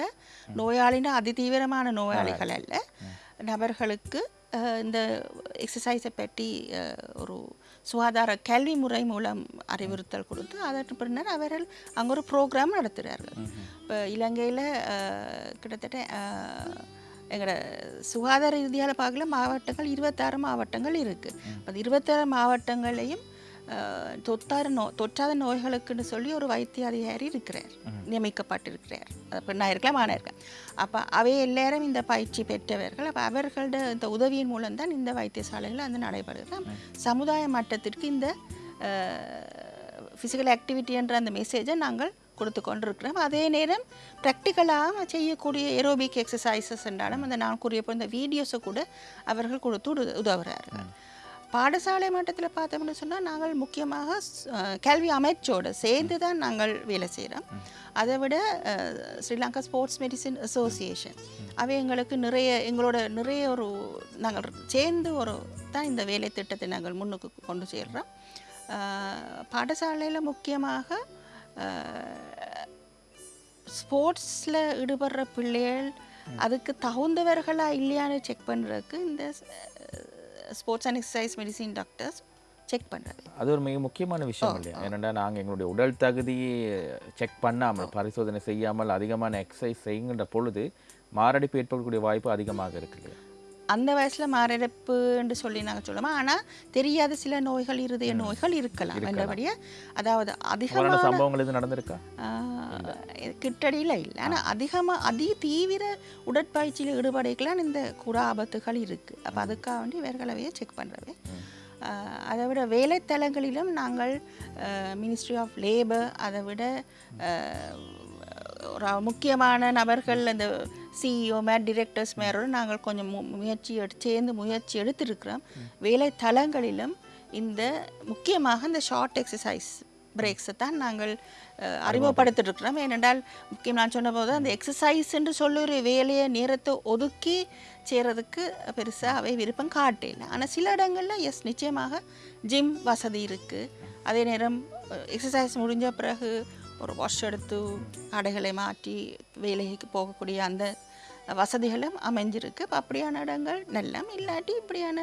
நோயாளினா அதிதீவிரமான நோயாளிகள் அல்ல. நபர்களுக்கு இந்த எக்ஸசைஸை பற்றி ஒரு சுகாதார கல்வி முறை மூலம் அறிவுறுத்தல் கொடுத்து அதற்கு பின்னர் அவர்கள் அங்கே ஒரு ப்ரோக்ராம் நடத்துகிறார்கள் இப்போ இலங்கையில் கிட்டத்தட்ட எங்களோட சுகாதார ரீதியால் பார்க்கல மாவட்டங்கள் இருபத்தாறு மாவட்டங்கள் இருக்குது அந்த இருபத்தாறு மாவட்டங்களையும் அஹ், தொத்தாறு நோ தொற்றாத நோய்களுக்குன்னு சொல்லி ஒரு வைத்திய அதிகாரி இருக்கிறார் நியமிக்கப்பட்டிருக்கிறார். அது பெண்ணாக இருக்கலாம் இருக்கலாம். அப்போ அவை எல்லாரும் இந்த பயிற்சி பெற்றவர்கள் அப்போ அவர்களோட இந்த உதவியின் மூலம்தான் இந்த வைத்தியசாலைகள் வந்து நடைபெறுகிறது சமுதாய மட்டத்திற்கு இந்த ஃபிசிக்கல் ஆக்டிவிட்டி என்ற அந்த மெசேஜை நாங்கள் கொடுத்து கொண்டிருக்கிறோம். அதே நேரம் ப்ராக்டிக்கலாக செய்யக்கூடிய ஏரோபிக் எக்ஸசைசஸ் என்றாலும் அந்த நான் கூறிய போல் இந்த வீடியோஸை கூட அவர்கள் கொடுத்து உத- உதவுறார்கள். பாடசாலை மட்டத்தில் பார்த்தோம்னு சொன்னால் நாங்கள் முக்கியமாக கல்வி அமைச்சோடு சேர்ந்து தான் நாங்கள் வேலை செய்கிறோம் அதை விட ஸ்ரீலங்கா ஸ்போர்ட்ஸ் மெடிசின் அசோசியேஷன். அவை எங்களுக்கு நிறைய எங்களோட நிறைய ஒரு நாங்கள் சேர்ந்து ஒரு தான் இந்த வேலை திட்டத்தை நாங்கள் முன்னுக்கு கொண்டு சேர்கிறோம் பாடசாலையில் முக்கியமாக ஸ்போர்ட்ஸில் ஈடுபடுற பிள்ளைகள் அதுக்கு தகுந்தவர்களா இல்லையான்னு செக் பண்ணுறதுக்கு இந்த sports and exercise medicine doctors check பண்ணுறது அது ஒரு மிக முக்கியமான விஷயம் இல்லையா? ஏனென்றால் நாங்கள் எங்களுடைய உடல் தகுதியை செக் பண்ணாமல் பரிசோதனை செய்யாமல் அதிகமான எக்ஸசைஸ் செய்கின்ற பொழுது மாரடைப்பு ஏற்படக்கூடிய வாய்ப்பு அதிகமாக இருக்கு இல்லையா? அந்த வயசில் மாரடைப்புன்னு சொல்லி நாங்கள் சொல்லுவோம்? ஆனால் தெரியாத சில நோய்கள் இருதய நோய்கள் இருக்கலாம். என்றபடியே அதாவது அதிகமாக போராட்ட சம்பவங்கள் எதுவும் நடந்திருக்கா? கிட்டடியில் இல்லை. ஆனால் அதிகமாக அதிக தீவிர உடற்பயிற்சியில் ஈடுபடைக்கலாம் இந்த கூட ஆபத்துகள் இருக்குது அப்போ அதுக்காக வேண்டி இவர்களவையே செக் பண்ணுறவே அதை விட வேலைத்தலங்களிலும் நாங்கள் மினிஸ்ட்ரி ஆஃப் லேபர் அதை விட முக்கியமான நபர்கள் அந்த சிஇஓ மேட் டிரெக்டர்ஸ் மேரோடு நாங்கள் கொஞ்சம் மு- முயற்சி எடு சேர்ந்து முயற்சி எடுத்திருக்கிறோம். வேலைத்தலங்களிலும் இந்த முக்கியமாக இந்த ஷார்ட் எக்ஸசைஸ் பிரேக்ஸை தான் நாங்கள் அஹ், அறிமுகப்படுத்திட்டு இருக்கிறோம் ஏனென்றால் முக்கியம் நான் சொன்ன போது அந்த எக்ஸசைஸ் என்று சொல்ல ஒரு வேலையை நேரத்தை ஒதுக்கி செய்கிறதுக்கு பெருசாக அவை விருப்பம் காட்டல ஆனால் சில இடங்களில் எஸ் நிச்சயமாக ஜிம் வசதி இருக்குது அதே நேரம் எக்ஸசைஸ் முடிஞ்ச பிறகு ஒரு வாஷ் எடுத்து ஆடைகளை மாற்றி வேலைக்கு போகக்கூடிய அந்த வசதிகளும் அமைஞ்சிருக்கு. இப்போ அப்படியான இடங்கள் நல்லம் இல்லாட்டி இப்படியான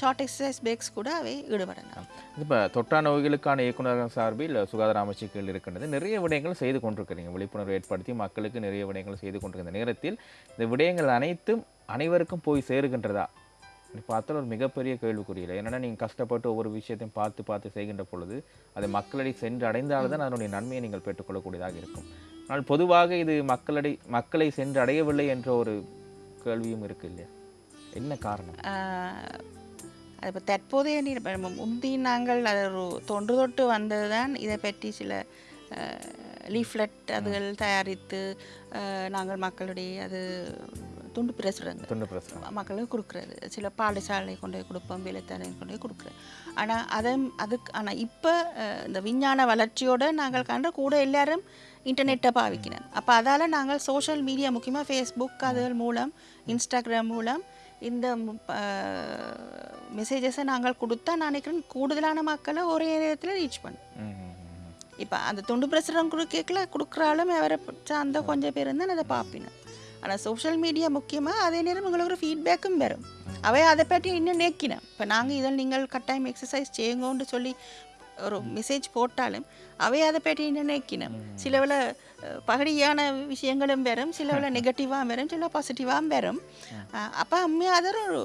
ஷார்ட் எக்ஸசைஸ் பிரேக்ஸ் கூட அவை ஈடுபடலாம். இப்போ தொற்றா நோய்களுக்கான இயக்குநரகம் சார்பில் சுகாதார அமைச்சுக்கள் இருக்கின்றது. நிறைய விடயங்கள் செய்து கொண்டிருக்கிறீங்க. விழிப்புணர்வு ஏற்படுத்தி மக்களுக்கு நிறைய விடயங்கள் செய்து கொண்டிருக்கிற நேரத்தில் இந்த விடயங்கள் அனைத்தும் அனைவருக்கும் போய் சேருகின்றதா? நீ பார்த்தால் ஒரு மிகப்பெரிய கேள்விக்குறியில். என்னன்னா நீங்கள் கஷ்டப்பட்டு ஒவ்வொரு விஷயத்தையும் பார்த்து பார்த்து செய்கின்ற பொழுது அது மக்களடி சென்று அடைந்தால்தான் அதனுடைய நன்மையை நீங்கள் பெற்றுக்கொள்ளக்கூடியதாக இருக்கும். ஆனால் பொதுவாக இது மக்களடை மக்களை சென்று அடையவில்லை என்ற ஒரு கேள்வியும் இருக்கு இல்லையா? என்ன காரணம்? அது இப்போ தற்போதைய முந்தி நாங்கள் அது ஒரு தொன்று தொட்டு வந்தது தான் இதை பற்றி சில லீஃப்லெட் அதுகள் தயாரித்து நாங்கள் மக்களுடைய அது துண்டு பிரசுரங்கள் தொண்டு பிரசனம் மக்களுக்கு கொடுக்குறது சில பாடசாலை கொண்டு போய் கொடுப்போம் வேலைத்தலை கொண்டு போய் கொடுக்குறது ஆனால் அதை அதுக்கு ஆனால் இப்போ இந்த விஞ்ஞான வளர்ச்சியோட நாங்கள் கண்ட கூட எல்லாரும் இன்டர்நெட்டை பாவிக்கிறோம் அப்போ அதால் நாங்கள் சோஷியல் மீடியா முக்கியமாக ஃபேஸ்புக் அதுகள் மூலம் இன்ஸ்டாகிராம் மூலம் இந்த மெசேஜஸை நாங்கள் கொடுத்தா நான் நினைக்கிறேன் கூடுதலான மக்களை ஒரே நேரத்தில் ரீச் பண்ணும். இப்போ அந்த துண்டு பிரசுரம் கொடுக்கல கொடுக்குறாலும் அவரை சார்ந்த கொஞ்சம் பேர் இருந்தால் அதை பார்ப்பினேன் ஆனால் சோஷியல் மீடியா முக்கியமாக அதே நேரம் உங்களுக்கு ஒரு ஃபீட்பேக்கும் வரும். அவை அதை பற்றி இன்னும் நேக்கினேன் இப்போ நாங்கள் இதில் நீங்கள் கட்டாயம் எக்ஸசைஸ் செய்யுங்கன்னு சொல்லி ஒரு மெசேஜ் போட்டாலும் அவை அதை பற்றி இன்னும் நேக்கினோம் சிலவில் பகடியான விஷயங்களும் வரும். சிலவில் நெகட்டிவாக வரும். சில பாசிட்டிவாகவும் வரும். அப்போ உண்மையாக அது ஒரு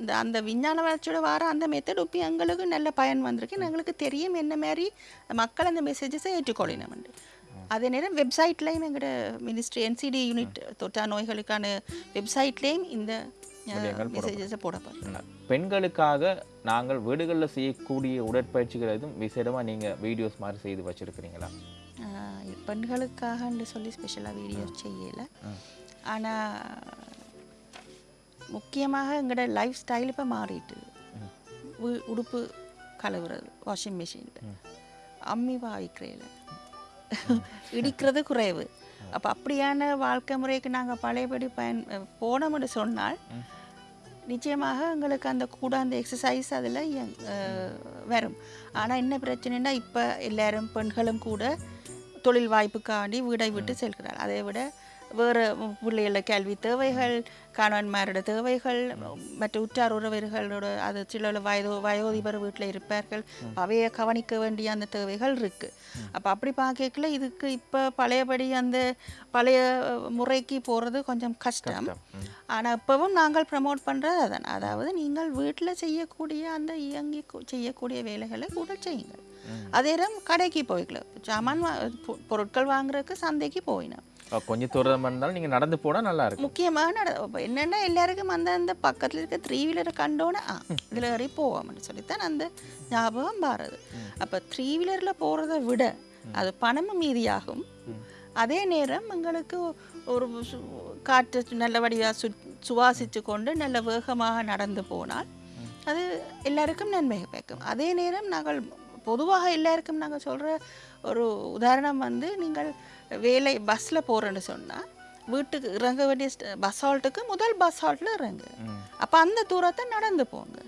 இந்த அந்த விஞ்ஞான வளர்ச்சியோட வர அந்த மெத்தட் இப்போ எங்களுக்கு நல்ல பயன் வந்திருக்கு. எங்களுக்கு தெரியும் என்ன மாதிரி மக்கள் அந்த மெசேஜஸை ஏற்றுக்கொள்ளணும் அதே நேரம் வெப்சைட்லேயும் எங்களோட மினிஸ்ட்ரி என்சிடி யூனிட் தொற்றா நோய்களுக்கான வெப்சைட்லேயும் இந்த மெசேஜஸை போடப்படும். பெண்களுக்காக நாங்கள் வீடுகளில் செய்யக்கூடிய உடற்பயிற்சிகள் எதுவும் விசேடமாக நீங்கள் வீடியோஸ் மாதிரி செய்து வச்சிருக்கிறீங்களா? பெண்களுக்காகன்னு சொல்லி ஸ்பெஷலாக வீடியோ செய்யலை. ஆனால் முக்கியமாக எங்களோட லைஃப் ஸ்டைல் இப்போ மாறிட்டு. உ- உடுப்பு கழுவுறது வாஷிங் மிஷினில் அம்மி பாவிக்கிறேல இடிக்கிறது குறைவு. அப்போ அப்படியான வாழ்க்கை முறைக்கு நாங்கள் பழையபடி பயன் போனோம்னு சொன்னால் நிச்சயமாக எங்களுக்கு அந்த கூட அந்த எக்ஸசைஸ் அதில் வரும். ஆனால் என்ன பிரச்சனைனா இப்போ எல்லாரும் பெண்களும் கூட தொழில் வாய்ப்புக்காண்டி வீடை விட்டு செல்கிறார் அதை விட வேறு பிள்ளைகள கல்வி தேவைகள் கணவன்மாரோட தேவைகள் மற்ற உற்றார் உறவினர்களோட அது சில வயதோ வயோதிபர் வீட்டில் இருப்பார்கள். அவையை கவனிக்க வேண்டிய அந்த தேவைகள் இருக்குது அப்போ அப்படி பார்க்கல இதுக்கு இப்போ பழையபடி அந்த பழைய முறைக்கு போகிறது கொஞ்சம் கஷ்டம். ஆனால் இப்போவும் நாங்கள் ப்ரமோட் பண்ணுறது அதான். அதாவது நீங்கள் வீட்டில் செய்யக்கூடிய அந்த இயங்கி செய்யக்கூடிய வேலைகளை கூட செய்யுங்கள். அதே நேரம் கடைக்கு போய்க்கலாம் சாமான் பொருட்கள் வாங்குறதுக்கு சந்தைக்கு போயினோம் கொஞ்சம் தூரம் இருந்தாலும் நீங்கள் நடந்து போனால் நல்லா இருக்கும். முக்கியமாக நட என்னன்னா எல்லாருக்கும் அந்த அந்த பக்கத்தில் இருக்க த்ரீ வீலரை கண்டோன்னே ஆ இதில் ஏறி போவோம்னு சொல்லித்தான் அந்த ஞாபகம் பாருது அப்போ த்ரீ வீலரில் போகிறத விட அது பணமும் மீதியாகும். அதே நேரம் எங்களுக்கு ஒரு காற்று நல்ல வடிவாக சு சுவாசித்து கொண்டு நல்ல வேகமாக நடந்து போனால் அது எல்லாருக்கும் நன்மை பயக்கும். அதே நேரம் நாங்கள் பொதுவாக எல்லாருக்கும் நாங்கள் சொல்கிற ஒரு உதாரணம் வந்து நீங்கள் வேலை பஸ்ஸில் போகிறேன்னு சொன்னால் வீட்டுக்கு இறங்க வேண்டிய பஸ் ஹால்ட்டுக்கு முதல் பஸ் ஹால்ட்டில் இறங்கு. அப்போ அந்த தூரத்தை நடந்து போங்க.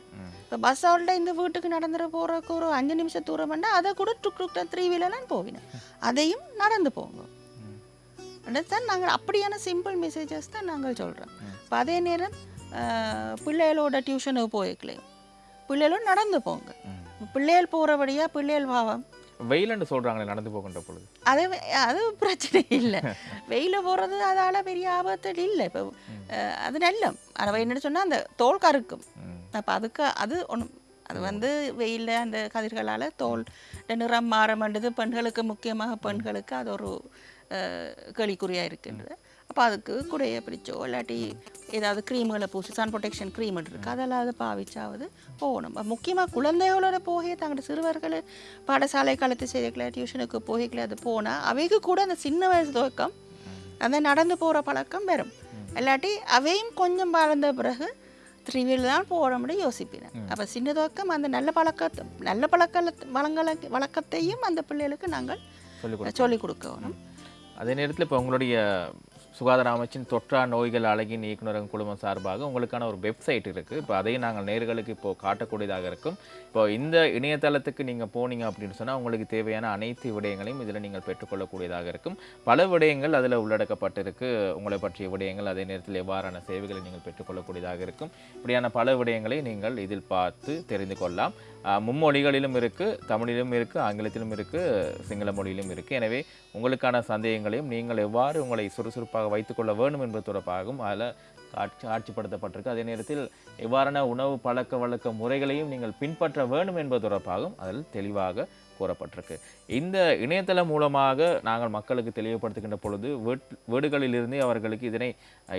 இப்போ பஸ் ஹால்ட்டில் இந்த வீட்டுக்கு நடந்துட போகிறக்கு ஒரு அஞ்சு நிமிஷம் தூரம் பண்ணால் அதை கூட டுக் டுக் த்ரீ வீலர்லாம் போவினேன் அதையும் நடந்து போங்க. தான் நாங்கள் அப்படியான சிம்பிள் மெசேஜஸ் தான் நாங்கள் சொல்கிறோம் இப்போ அதே நேரம் பிள்ளைகளோட டியூஷனுக்கு போய்க்கலையும் பிள்ளைகளும் நடந்து போங்க. பிள்ளைகள் போகிறபடியாக பிள்ளைகள் பாவம். வெயிலன்னு சொல்கிறாங்களே நடந்து போகின்ற பொழுது. அது அது பிரச்சனை இல்லை. வெயில போகிறது அதால் பெரிய ஆபத்து இல்லை. இப்போ அது நல்ல ஆனால் என்ன சொன்னால் அந்த தோல் கருக்கும். அப்போ அதுக்கு அது ஒன்று அது வந்து வெயிலில் அந்த கதிர்களால் தோல் நிறம் மாற மாட்டேது. பெண்களுக்கு முக்கியமாக பெண்களுக்கு அது ஒரு கேள்விக்குறியாக இருக்கின்றது. அப்போ அதுக்கு குடைய பிடிச்சோ இல்லாட்டி ஏதாவது க்ரீம்களை பூசி சன் ப்ரொடெக்ஷன் க்ரீம் இருக்குது அதெல்லாம் அதை பாவிச்சாவது போகணும். முக்கியமாக குழந்தைகளோட போகே தங்களோட சிறுவர்கள் பாடசாலை காலத்து செய்திகளை டியூஷனுக்கு போகல அது போனால் அவைக்கு கூட அந்த சின்ன வயசு துவக்கம் அந்த நடந்து போகிற பழக்கம் வரும். இல்லாட்டி அவையும் கொஞ்சம் வளர்ந்த பிறகு த்ரீ வீலர் தான் போகிறோம்னு யோசிப்பேன் அப்போ சின்ன துவக்கம் அந்த நல்ல பழக்கத்தை நல்ல பழக்க வளங்களை வழக்கத்தையும் அந்த பிள்ளைகளுக்கு நாங்கள் சொல்லிக் கொடுக்கணும். அதே நேரத்தில் இப்போ உங்களுடைய சுகாதார அமைச்சின் தொற்றா நோய்கள் அழகின் இயக்குநரகம் குழுமம் சார்பாக உங்களுக்கான ஒரு வெப்சைட் இருக்குது இப்போ அதையும் நாங்கள் நேர்களுக்கு இப்போது காட்டக்கூடியதாக இருக்கும். இப்போ இந்த இணையதளத்துக்கு நீங்கள் போனீங்க அப்படின்னு சொன்னால் உங்களுக்கு தேவையான அனைத்து விடயங்களையும் இதில் நீங்கள் பெற்றுக்கொள்ளக்கூடியதாக இருக்கும். பல விடயங்கள் அதில் உள்ளடக்கப்பட்டிருக்கு. உங்களை பற்றிய விடயங்கள் அதே நேரத்தில் எவ்வாறான சேவைகளை நீங்கள் பெற்றுக்கொள்ளக்கூடியதாக இருக்கும். இப்படியான பல விடயங்களை நீங்கள் இதில் பார்த்து தெரிந்து கொள்ளலாம். மும்மொழிகளிலும் இருக்குது தமிழிலும் இருக்குது ஆங்கிலத்திலும் இருக்குது சிங்கள மொழியிலும் இருக்குது எனவே உங்களுக்கான சந்தேகங்களையும் நீங்கள் எவ்வாறு உங்களை சுறுசுறுப்பாக வைத்துக்கொள்ள வேண்டும் என்பது தொடர்பாகவும் அதில் காட்சி காட்சிப்படுத்தப்பட்டிருக்கு. அதே நேரத்தில் எவ்வாறான உணவு பழக்க வழக்க முறைகளையும் நீங்கள் பின்பற்ற வேண்டும் என்பது தொடர்பாகவும் அதில் தெளிவாக கூறப்பட்டிருக்கு. இந்த இணையதளம் மூலமாக நாங்கள் மக்களுக்கு தெளிவுபடுத்துகின்ற பொழுது வீட் வீடுகளிலிருந்தே அவர்களுக்கு இதனை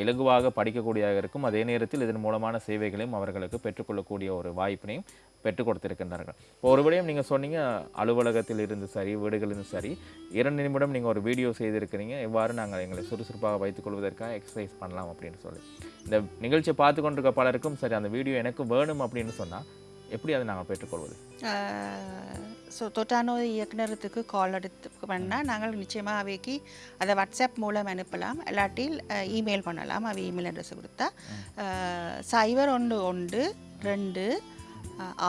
இலகுவாக படிக்கக்கூடியதாக இருக்கும். அதே நேரத்தில் இதன் மூலமான சேவைகளையும் அவர்களுக்கு பெற்றுக்கொள்ளக்கூடிய ஒரு வாய்ப்பினையும் பெற்றுக் கொடுத்திருக்கின்றார்கள். இப்போ ஒரு விடயம் நீங்கள் சொன்னீங்க அலுவலகத்தில் இருந்து சரி வீடுகளிலிருந்து சரி. இரண்டு நிமிடம் நீங்கள் ஒரு வீடியோ செய்திருக்கிறீங்க. எவ்வாறு நாங்கள் எங்களை சுறுசுறுப்பாக வைத்துக் கொள்வதற்காக எக்ஸசைஸ் பண்ணலாம் அப்படின்னு சொல்லி. இந்த நிகழ்ச்சியை பார்த்து கொண்டிருக்க பலருக்கும் சரி அந்த வீடியோ எனக்கு வேணும் அப்படின்னு சொன்னால் எப்படி அதை நாங்கள் பெற்றுக்கொள்வது? ஸோ தொட்டாநோய் இயக்குனரத்துக்கு கால் எடுத்து பண்ணால் நாங்கள் நிச்சயமாக அவைக்கு அதை வாட்ஸ்அப் மூலம் அனுப்பலாம். இல்லாட்டில் இமெயில் பண்ணலாம். அவை இமெயில் அட்ரஸ் கொடுத்தா சைபர் ஒன்று ஒன்று ரெண்டு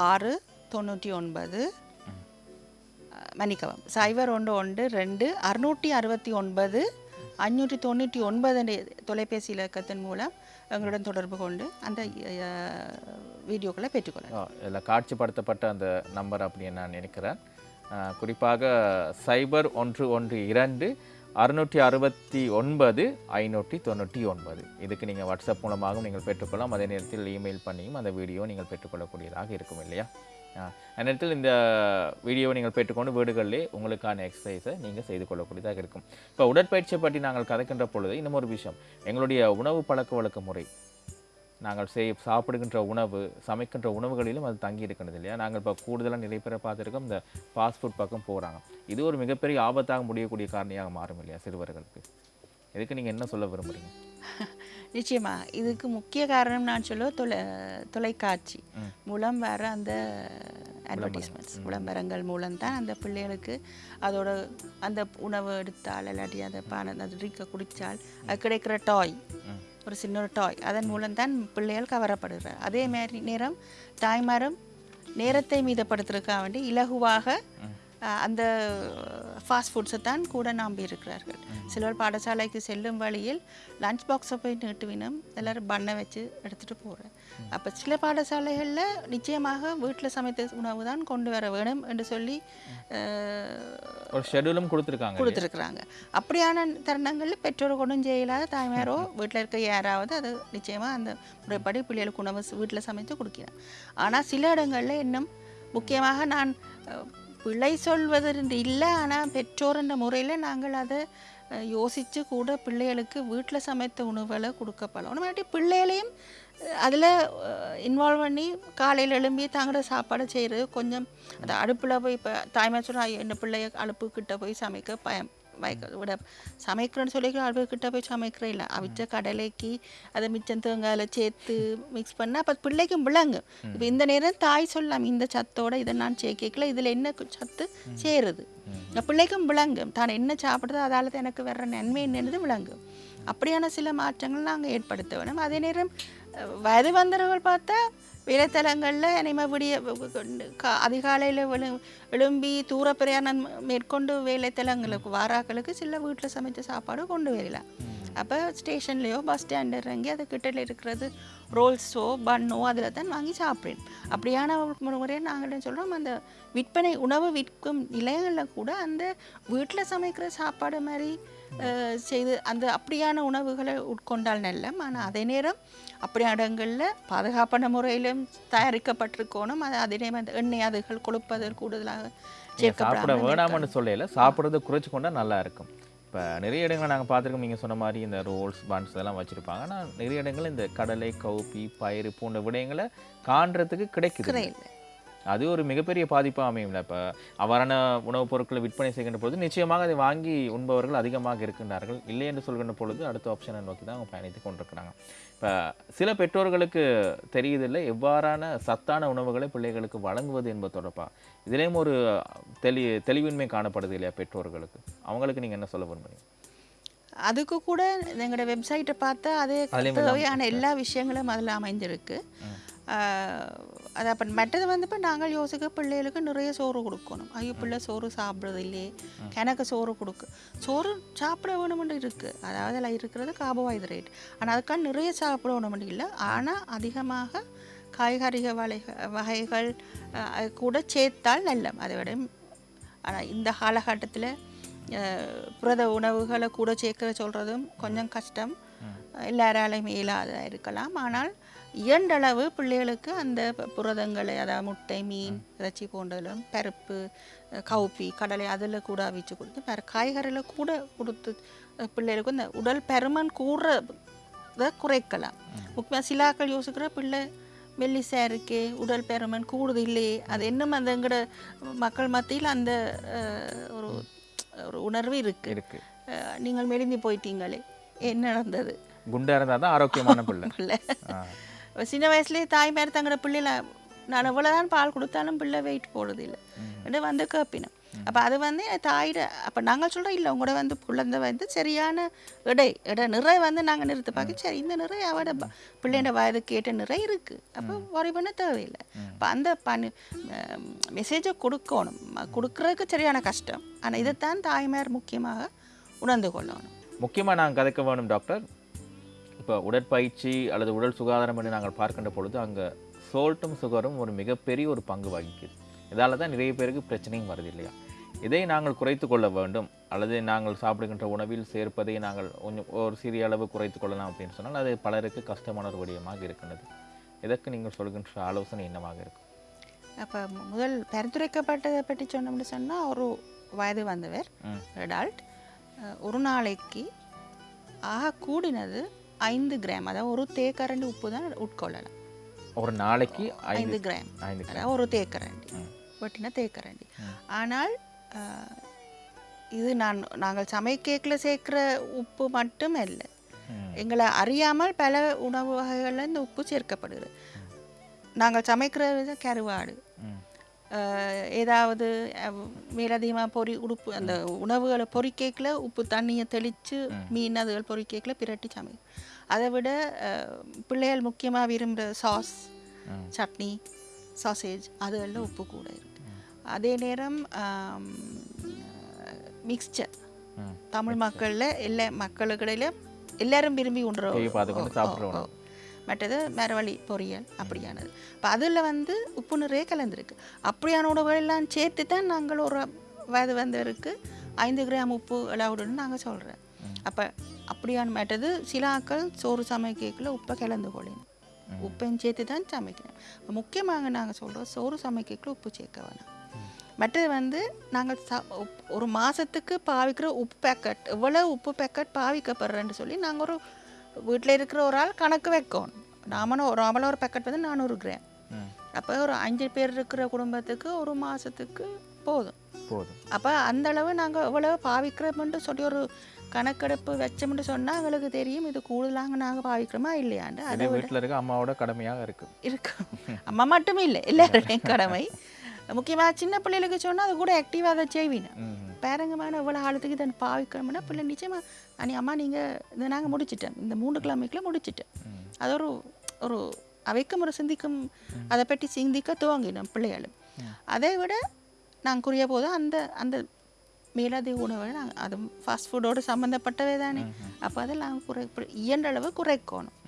ஆறு தொண்ணூற்றி ஒன்பது மன்னிக்கவும் சைபர் ஒன்று ஒன்று ரெண்டு அறுநூற்றி அறுபத்தி ஒன்பது அஞ்சூற்றி தொண்ணூற்றி ஒன்பது தொலைபேசி இலக்கத்தின் மூலம் எங்களுடன் தொடர்பு கொண்டு அந்த வீடியோக்களை பெற்றுக்கொள்ளலாம். இதில் காட்சிப்படுத்தப்பட்ட அந்த நம்பர் அப்படின்னு நான் நினைக்கிறேன். குறிப்பாக சைபர் ஒன்று ஒன்று இரண்டு அறுநூற்றி அறுபத்தி ஒன்பது ஐநூற்றி தொண்ணூற்றி ஒன்பது. இதுக்கு நீங்கள் வாட்ஸ்அப் மூலமாகவும் நீங்கள் பெற்றுக்கொள்ளலாம். அதே நேரத்தில் இமெயில் பண்ணியும் அந்த வீடியோ நீங்கள் பெற்றுக்கொள்ளக்கூடியதாக இருக்கும் இல்லையா? நேரத்தில் இந்த வீடியோவை நீங்கள் பெற்றுக்கொண்டு வீடுகளிலே உங்களுக்கான எக்ஸசைஸை நீங்கள் செய்து கொள்ளக்கூடியதாக இருக்கும். இப்போ உடற்பயிற்சியை பற்றி நாங்கள் கதைக்கின்ற பொழுது இன்னும் ஒரு விஷயம். எங்களுடைய உணவு பழக்க வழக்க முறை. நாங்கள் செய் சாப்பிடுகின்ற உணவு சமைக்கின்ற உணவுகளிலும் அது தங்கி இருக்கிறது இல்லையா? நாங்கள் இப்போ கூடுதலாக நிறைய பேரை பார்த்துருக்கோம் இந்த ஃபாஸ்ட் ஃபுட் பக்கம் போகிறாங்க இது ஒரு மிகப்பெரிய ஆபத்தாக முடியக்கூடிய காரணியாக மாறும் இல்லையா சிறுவர்களுக்கு? இதுக்கு நீங்கள் என்ன சொல்ல விரும்புகிறீங்க நிச்சயமா. இதுக்கு முக்கிய காரணம் நான் சொல்ல தொலை தொலைக்காட்சி. மூலம் வர அந்த அட்வர்டைஸ்மெண்ட்ஸ் விளம்பரங்கள் மூலம்தான் அந்த பிள்ளைகளுக்கு அதோட அந்த உணவு எடுத்தால் இல்லாட்டி அந்த பான அந்த ட்ரிங்கை குடித்தால் அது கிடைக்கிற டாய். ஒரு சின்ன ஒரு டாய் அதன் மூலம்தான் பிள்ளைகள் கவரப்படுகிறார். அதே மாதிரி நேரம் தாய்மாரும் நேரத்தை மீதப்படுத்துறதுக்காக வேண்டி இலகுவாக அந்த ஃபாஸ்ட் ஃபுட்ஸை தான் கூட நம்பி இருக்கிறார்கள். சிலர் பாடசாலைக்கு செல்லும் வழியில் லஞ்ச் பாக்ஸை போய் நீட்டுவினம் எல்லாரும் பண்ணை வச்சு எடுத்துகிட்டு போகிறேன் அப்போ சில பாடசாலைகளில் நிச்சயமாக வீட்டில் சமைத்த உணவு தான் கொண்டு வர வேணும் என்று சொல்லி ஒரு ஷெடியூலும் கொடுத்துருக்காங்க? கொடுத்துருக்குறாங்க. அப்படியான தருணங்களில் பெற்றோர் கொண்டும் செய்யலாத தாய்மாரோ வீட்டில் இருக்க யாராவது அது நிச்சயமாக அந்த முறைப்படி பிள்ளைகளுக்கு உணவு வீட்டில் சமைத்து கொடுக்கிறேன் ஆனால் சில இடங்களில் இன்னும் முக்கியமாக நான் பிழை சொல்வதென்று இல்லை. ஆனால் பெற்றோர்ன்ற முறையில் நாங்கள் அதை யோசித்து கூட பிள்ளைகளுக்கு வீட்டில் சமைத்த உணவுகளை கொடுக்கப்படலாம் இல்லாட்டி பிள்ளைகளையும் அதில் இன்வால்வ் பண்ணி காலையில் எழும்பி தாங்களோட சாப்பாடு செய்கிறது கொஞ்சம் அந்த அடுப்பில் போய் இப்போ தாய்மார் சொல்கிறா என்ன பிள்ளைய அடுப்புக்கிட்ட போய் சமைக்க பயம் பயக்க விட சமைக்கிறேன்னு சொல்லிக்கிற அடுப்புக்கிட்ட போய் சமைக்கிறேன் இல்லை அவிச்ச கடலைக்கு அதை மிச்சம் தேங்காயில் சேர்த்து மிக்ஸ் பண்ணால் அப்போ பிள்ளைக்கும் விளங்கும் இப்போ இந்த நேரம் தாய் சொல்லலாம் இந்த சத்தோட இதை நான் சேர்க்கல இதில் என்ன சத்து சேருது பிள்ளைக்கும் விளங்கும் தான் என்ன சாப்பிடுதோ அதால் தான் எனக்கு வர்ற நன்மை என்னது விளங்கும் அப்படியான சில மாற்றங்கள் நாங்கள் ஏற்படுத்த வேணும் அதே நேரம் வயது வந்தவர்கள் பார்த்தா வேலைத்தலங்களில் இனிமே விடிய அதிகாலையில் எழு எழும்பி தூர பிரயாணம் மேற்கொண்டு வேலைத்தலங்களுக்கு வாராக்களுக்கு சில வீட்டில் சமைச்ச சாப்பாடு கொண்டு வரலாம் அப்போ ஸ்டேஷன்லேயோ பஸ் ஸ்டாண்ட் இறங்கி அது கிட்டல இருக்கிறது ரோல்ஸோ பன்னோ அதில் தான் வாங்கி சாப்பிடுவேன். அப்படியான ஒரு முறையை நாங்கள் சொல்கிறோம் அந்த விற்பனை உணவு விற்கும் நிலையங்களில் கூட அந்த வீட்டில் சமைக்கிற சாப்பாடு மாதிரி செய்து அந்த அப்படியான உணவுகளை உட்கொண்டால் நல்ல ஆனால் அதே நேரம் அப்படியான இடங்களில் பாதுகாப்பான முறையிலும் தயாரிக்கப்பட்டிருக்கணும். அது அதே நேரம் அந்த எண்ணெய் அதுகள் கொழுப்பதில் கூடுதலாக சாப்பிட வேணாம்னு சொல்லல. சாப்பிட்றத குறைச்சு கொண்டா நல்லா இருக்கும். இப்போ நிறைய இடங்களை நாங்கள் பார்த்துருக்கோம். நீங்கள் சொன்ன மாதிரி இந்த ரோல்ஸ் பன்ஸ் இதெல்லாம் வச்சுருப்பாங்க. ஆனால் நிறைய இடங்கள்ல இந்த கடலை கவுப்பி பயிறு போன்ற விடயங்களை காண்றதுக்கு கிடைக்குது. அது ஒரு மிகப்பெரிய பாதிப்பாக அமையும்ல. இப்போ அவ்வாறான உணவுப் பொருட்களை விற்பனை செய்கின்ற பொழுது நிச்சயமாக அதை வாங்கி உண்பவர்கள் அதிகமாக இருக்கின்றார்கள். இல்லை என்று சொல்கின்ற பொழுது அடுத்த ஆப்ஷனை நோக்கி தான் அவங்க பயணித்து கொண்டிருக்கிறாங்க. இப்போ சில பெற்றோர்களுக்கு தெரியுதில்லை எவ்வாறான சத்தான உணவுகளை பிள்ளைகளுக்கு வழங்குவது என்பது தொடர்பாக இதுலேயும் ஒரு தெளி தெளிவின்மை காணப்படுது இல்லையா பெற்றோர்களுக்கு? அவங்களுக்கு நீங்கள் என்ன சொல்ல விரும்புறீங்க? அதுக்கு கூட எங்களோட வெப்சைட்டை பார்த்தா அது தேவையான எல்லா விஷயங்களும் அதில் அமைஞ்சிருக்கு. அது அப்போ மற்றது வந்து இப்போ நாங்கள் யோசிக்க பிள்ளைகளுக்கு நிறைய சோறு கொடுக்கணும். ஐயோ பிள்ளை சோறு சாப்பிட்றது இல்லையே எனக்கு சோறு கொடுக்கு. சோறு சாப்பிட வேணும்னு இருக்குது அதாவது அதில் இருக்கிறது கார்போஹைட்ரேட் ஆனால் அதுக்காக நிறைய சாப்பிட வேணும்னு இல்லை. ஆனால் அதிகமாக காய்கறிக வகைகள் வகைகள் கூட சேர்த்தால் நல்லம் அதை விட ஆனால் இந்த காலகட்டத்தில் புரத உணவுகளை கூட சேர்க்க சொல்கிறதும் கொஞ்சம் கஷ்டம். எல்லாராலையும் இயலாததாக இருக்கலாம். ஆனால் இயன்றளவு பிள்ளைகளுக்கு அந்த புரதங்களை அதாவது முட்டை மீன் இறைச்சி போன்றதிலும் பருப்பு கவுப்பி கடலை அதில் கூட அவிச்சு கொடுத்து வேறு காய்கறியில் கூட கொடுத்து பிள்ளைகளுக்கு இந்த உடல் பருமன் கூடுறத குறைக்கலாம். முக்கியமாக சிலாக்கள் யோசிக்கிற பிள்ளை மெல்லிசா இருக்கே உடல் பருமன் கூடுது இல்லையே அது இன்னும் அந்த எங்கட மக்கள் மத்தியில் அந்த ஒரு ஒரு உணர்வு இருக்கு. இருக்கு. அஹ், நீங்கள் மெலிந்து போயிட்டீங்களே என்ன நடந்தது? குண்டா இருந்தால் தான் ஆரோக்கியமான பிள்ளை. சின்ன வயசுலேயே தாய்மார் தங்களோட பிள்ளைல நான் எவ்வளோதான் பால் கொடுத்தாலும் பிள்ளை வெயிட் போடுறது இல்லை என்று வந்து கேப்பினோம். அப்போ அது வந்து தாயிட அப்போ நாங்கள் சொல்கிறோம் இல்லை உங்களோட வந்து குழந்தை வந்து சரியான இடை இட நிறை வந்து நாங்கள் நிறுத்த பார்க்க சரி இந்த நிறை அவட பிள்ளையோட வயதுக்கு ஏற்ற நிறை இருக்குது அப்போ worry பண்ண தேவையில்லை. இப்போ அந்த பணி மெசேஜை கொடுக்கணும். கொடுக்கறதுக்கு சரியான கஷ்டம். ஆனால் இதைத்தான் தாய்மார் முக்கியமாக உணர்ந்து கொள்ளணும். முக்கியமாக நாங்கள் கதைக்க வேணும் டாக்டர். இப்போ உடற்பயிற்சி அல்லது உடல் சுகாதாரம் என்று நாங்கள் பார்க்கின்ற பொழுது அங்கே சோல்ட்டும் சுகரும் ஒரு மிகப்பெரிய ஒரு பங்கு வகிக்குது. இதால தான் நிறைய பேருக்கு பிரச்சனையும் வருது இல்லையா? இதை நாங்கள் குறைத்து கொள்ள வேண்டும். அல்லது நாங்கள் சாப்பிடுகின்ற உணவில் சேர்ப்பதை நாங்கள் கொஞ்சம் ஒரு சிறிய அளவு குறைத்து கொள்ளலாம் அப்படின்னு சொன்னால் அது பலருக்கு கஷ்டமான ஒரு விடயமாக இருக்கின்றது. இதற்கு நீங்கள் சொல்கின்ற ஆலோசனை என்னவாக இருக்கும்? அப்போ முதல் பரிந்துரைக்கப்பட்டதை பற்றி சொன்னோம்னு சொன்னால் ஒரு வயது வந்தவர். அடால்ட் ஒரு நாளைக்கு ஆக கூடினது ஐந்து கிராம். அதாவது ஒரு தேக்கரண்டி உப்பு தான் உட்கொள்ளலாம். ஒரு நாளைக்கு ஐந்து கிராம். அதாவது ஒரு தேக்கரண்டி. வெட்டின தேக்கரண்டி. ஆனால் இது நான் நாங்கள் சமைக்கேக்கில் சேர்க்குற உப்பு மட்டும் இல்லை. எங்களை அறியாமல் பல உணவு வகைகளில் இந்த உப்பு சேர்க்கப்படுகிறது நாங்கள் சமைக்கிற வித கருவாடு. ஏதாவது மேலதிகமாக பொறி உடுப்பு அந்த உணவுகளை பொறிக்கேக்கில் உப்பு தண்ணியை தெளித்து மீன் அதுகள் பொறிக்கேக்கில் பிரட்டி சமை அதை விட பிள்ளைகள் முக்கியமாக விரும்புகிற சாஸ். சட்னி சாசேஜ் அதுகளில் உப்பு கூட இருக்கு. அதே நேரம் மிக்ஸ்சர் ம். தமிழ் மக்களில் எல்லா மக்களுக்கிடையில எல்லாரும் விரும்பி உண்ற டிவி பார்த்துக்கொண்டு சாப்பிட்ற உணவு. மற்றது மரவள்ளி பொரியல் அப்படியானது. இப்போ அதில் வந்து உப்பு நிறைய கலந்துருக்கு. அப்படியான உணவுகள் எல்லாம் சேர்த்து தான் நாங்கள் ஒரு வயது வந்தவருக்கு ஐந்து கிராம் உப்பு அலவுடுன்னு நாங்கள் சொல்கிறோம் அப்போ அப்படியான மற்றது சில ஆக்கள் சோறு சமைக்கக்குள்ள உப்பை கலந்து கொள்ளணும் உப்பையும் சேர்த்து தான் சமைக்கணும். முக்கியமாக நாங்கள் சொல்கிறோம் சோறு சமைக்கக்குள்ள உப்பு சேர்க்க வேணாம். மற்றது வந்து நாங்கள் ச ஒரு மாதத்துக்கு பாவிக்கிற உப்பு பேக்கெட் எவ்வளோ உப்பு பேக்கெட் பாவிக்கப்படுறேன்னு சொல்லி நாங்கள் ஒரு வீட்டில் இருக்கிற ஒரு ஆள் கணக்கு வைக்கணும். நாமளும் ஒரு நாமளும் ஒரு பேக்கெட் வந்து நானூறு கிராம். அப்போ ஒரு அஞ்சு பேர் இருக்கிற குடும்பத்துக்கு ஒரு மாதத்துக்கு போதும். போதும். அப்போ அந்த அளவு நாங்கள் எவ்வளோ பாவிக்கிறோம்னு சொல்லி ஒரு கணக்கெடுப்பு வச்சோம்னு சொன்னால் எங்களுக்கு தெரியும். இது கூடுதலாக நாங்கள் பாவிக்கிறோமா இல்லையாண்டு? அதை வீட்டில் இருக்க அம்மாவோட கடமையாக இருக்கு. இருக்கு. அம்மா மட்டுமே இல்லை எல்லாருடையும் கடமை. முக்கியமாக சின்ன பிள்ளைகளுக்கு சொன்னால் அது கூட ஆக்டிவாக அதை செய்வீங்க. ம். பேரங்கமான எவ்வளோ ஆழத்துக்கு இதை பாவிக்கிறோம்னா பிள்ளை நிச்சயமாக அனி அம்மா நீங்கள் இதை நாங்கள் முடிச்சிட்டோம். இந்த மூணு கிழமைக்குள்ள முடிச்சிட்டோம். ம். அது ஒரு ஒரு அவைக்கும் ஒரு சிந்திக்கும் அதை பற்றி சிந்திக்க துவங்கினோம் பிள்ளைகளும். அதை விட நாங்கள் குறிய போது அந்த அந்த மேலதிக உணவை நாங்கள் அது ஃபாஸ்ட் ஃபுட்டோடு சம்மந்தப்பட்டவே தானே. அப்போ அதெல்லாம் குறை இயன்ற அளவு குறைக்கணும்.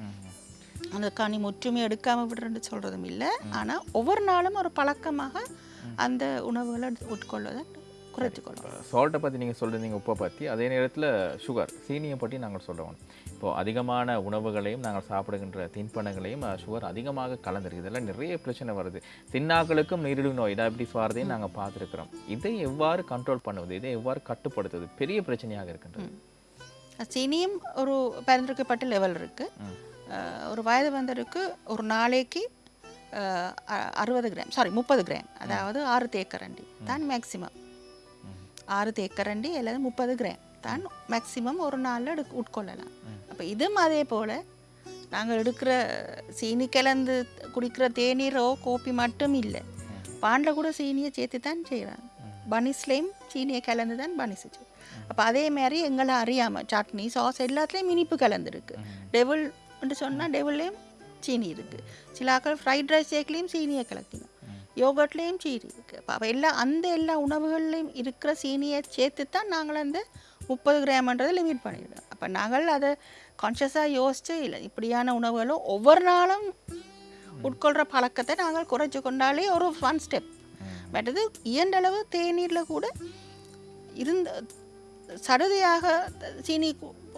அந்த கனி முற்றுமை எடுக்காமல் விடுறேன்னு சொல்கிறதும் இல்லை. ஆனால் ஒவ்வொரு நாளும் ஒரு பழக்கமாக அந்த உணவுகளை உட்கொள்வதை குறைத்துக்கொள்ளணும் சால்ட்டை பற்றி நீங்கள் சொல்லியிருந்தீங்க உப்பை பற்றி அதே நேரத்தில் சுகர் சீனியை பற்றி நாங்கள் சொல்கிறோம் இப்போது அதிகமான உணவுகளையும் நாங்கள் சாப்பிடுகின்ற தின்பண்டங்களையும் சுகர் அதிகமாக கலந்துருக்கு இதெல்லாம் நிறைய பிரச்சனை வருது. தின்னாக்களுக்கும் நீரிழிவு நோய் டயபிட்டிஸ் வரதையும் நாங்கள் பார்த்துருக்குறோம். இதை எவ்வாறு கண்ட்ரோல் பண்ணுவது? இதை எவ்வாறு கட்டுப்படுத்துவது? பெரிய பிரச்சனையாக இருக்கின்றது. சீனியும் ஒரு பரிந்துரைக்கப்பட்ட லெவல் இருக்குது. ஒரு வயது வந்தருக்கு ஒரு நாளைக்கு அறுபது கிராம் சாரி முப்பது கிராம் அதாவது ஆறு தேக்கரண்டி. தான் மேக்ஸிமம் ஆறு தேக்கரண்டி அல்லது முப்பது கிராம் தான் மேக்ஸிமம் ஒரு நாளில் எடுக்க உட்கொள்ளலாம். அப்போ இதுவும் அதே போல் நாங்கள் எடுக்கிற சீனி கலந்து குடிக்கிற தேநீரோ கோப்பி மட்டும் இல்லை. பாண்டில் கூட சீனியை சேர்த்து தான் செய்கிறாங்க பனிஸ்லேயும் சீனியை கலந்து தான் பனிஸ் அப்போ அதே மாதிரி எங்களை அறியாமல் சட்னி சாஸ் எல்லாத்துலேயும் இனிப்பு கலந்துருக்கு டெவில் சொன்னால் டெவில்லையும் சீனி இருக்குது சில ஆக்கள் ஃப்ரைட் ரைஸ் சேர்க்கலையும் சீனியை கலக்கினோம் யோகட்லேயும் சீனி இருக்குது அப்போ எல்லா அந்த எல்லா உணவுகள்லையும் இருக்கிற சீனியை சேர்த்து தான் நாங்கள் அந்த முப்பது கிராம்ன்றதை லிமிட் பண்ணிவிடும் அப்போ நாங்கள் அதை கான்ஷியஸாக யோசிச்சு இல்லை இப்படியான உணவுகளும் ஒவ்வொரு நாளும் உட்கொள்கிற பழக்கத்தை நாங்கள் குறைச்சி கொண்டாலே ஒரு ஒன் ஸ்டெப் மற்றது இயன்றளவு தேநீரில் கூட இருந்த சடுதியாக சீனி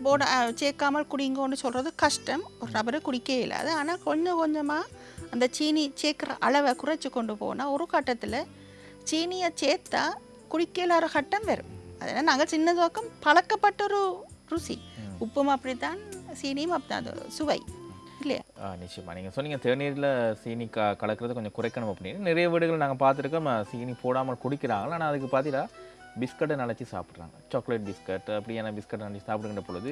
போட சேர்க்காமல் குடிங்கன்னு சொல்கிறது கஷ்டம். ஒரு நபரை குடிக்கவே இல்லாது ஆனால் கொஞ்சம் கொஞ்சமாக அந்த சீனி சேர்க்குற அளவை குறைச்சி கொண்டு போனால் ஒரு கட்டத்தில் சீனியை சேர்த்தா குடிக்கலாத கட்டம் வரும். அதனால் நாங்கள் சின்ன துவக்கம் பழக்கப்பட்ட ஒரு ருசி. உப்பும் அப்படித்தான் சீனியும் அப்படித்தான். அது சுவை. இல்லையா? நிச்சயமா. நீங்கள் சொன்னீங்க தேநீரில் சீனி க கலக்கிறது கொஞ்சம் குறைக்கணும் அப்படின்னு. நிறைய வீடுகள் நாங்கள் பார்த்துருக்கோம் சீனி போடாமல் குடிக்கிறாங்க. ஆனால் அதுக்கு பார்த்தீங்கன்னா பிஸ்கட்டை நினச்சி சாப்பிட்றாங்க. சாக்லேட் பிஸ்கட் அப்படியான பிஸ்கட் நினச்சி சாப்பிடுகின்ற பொழுது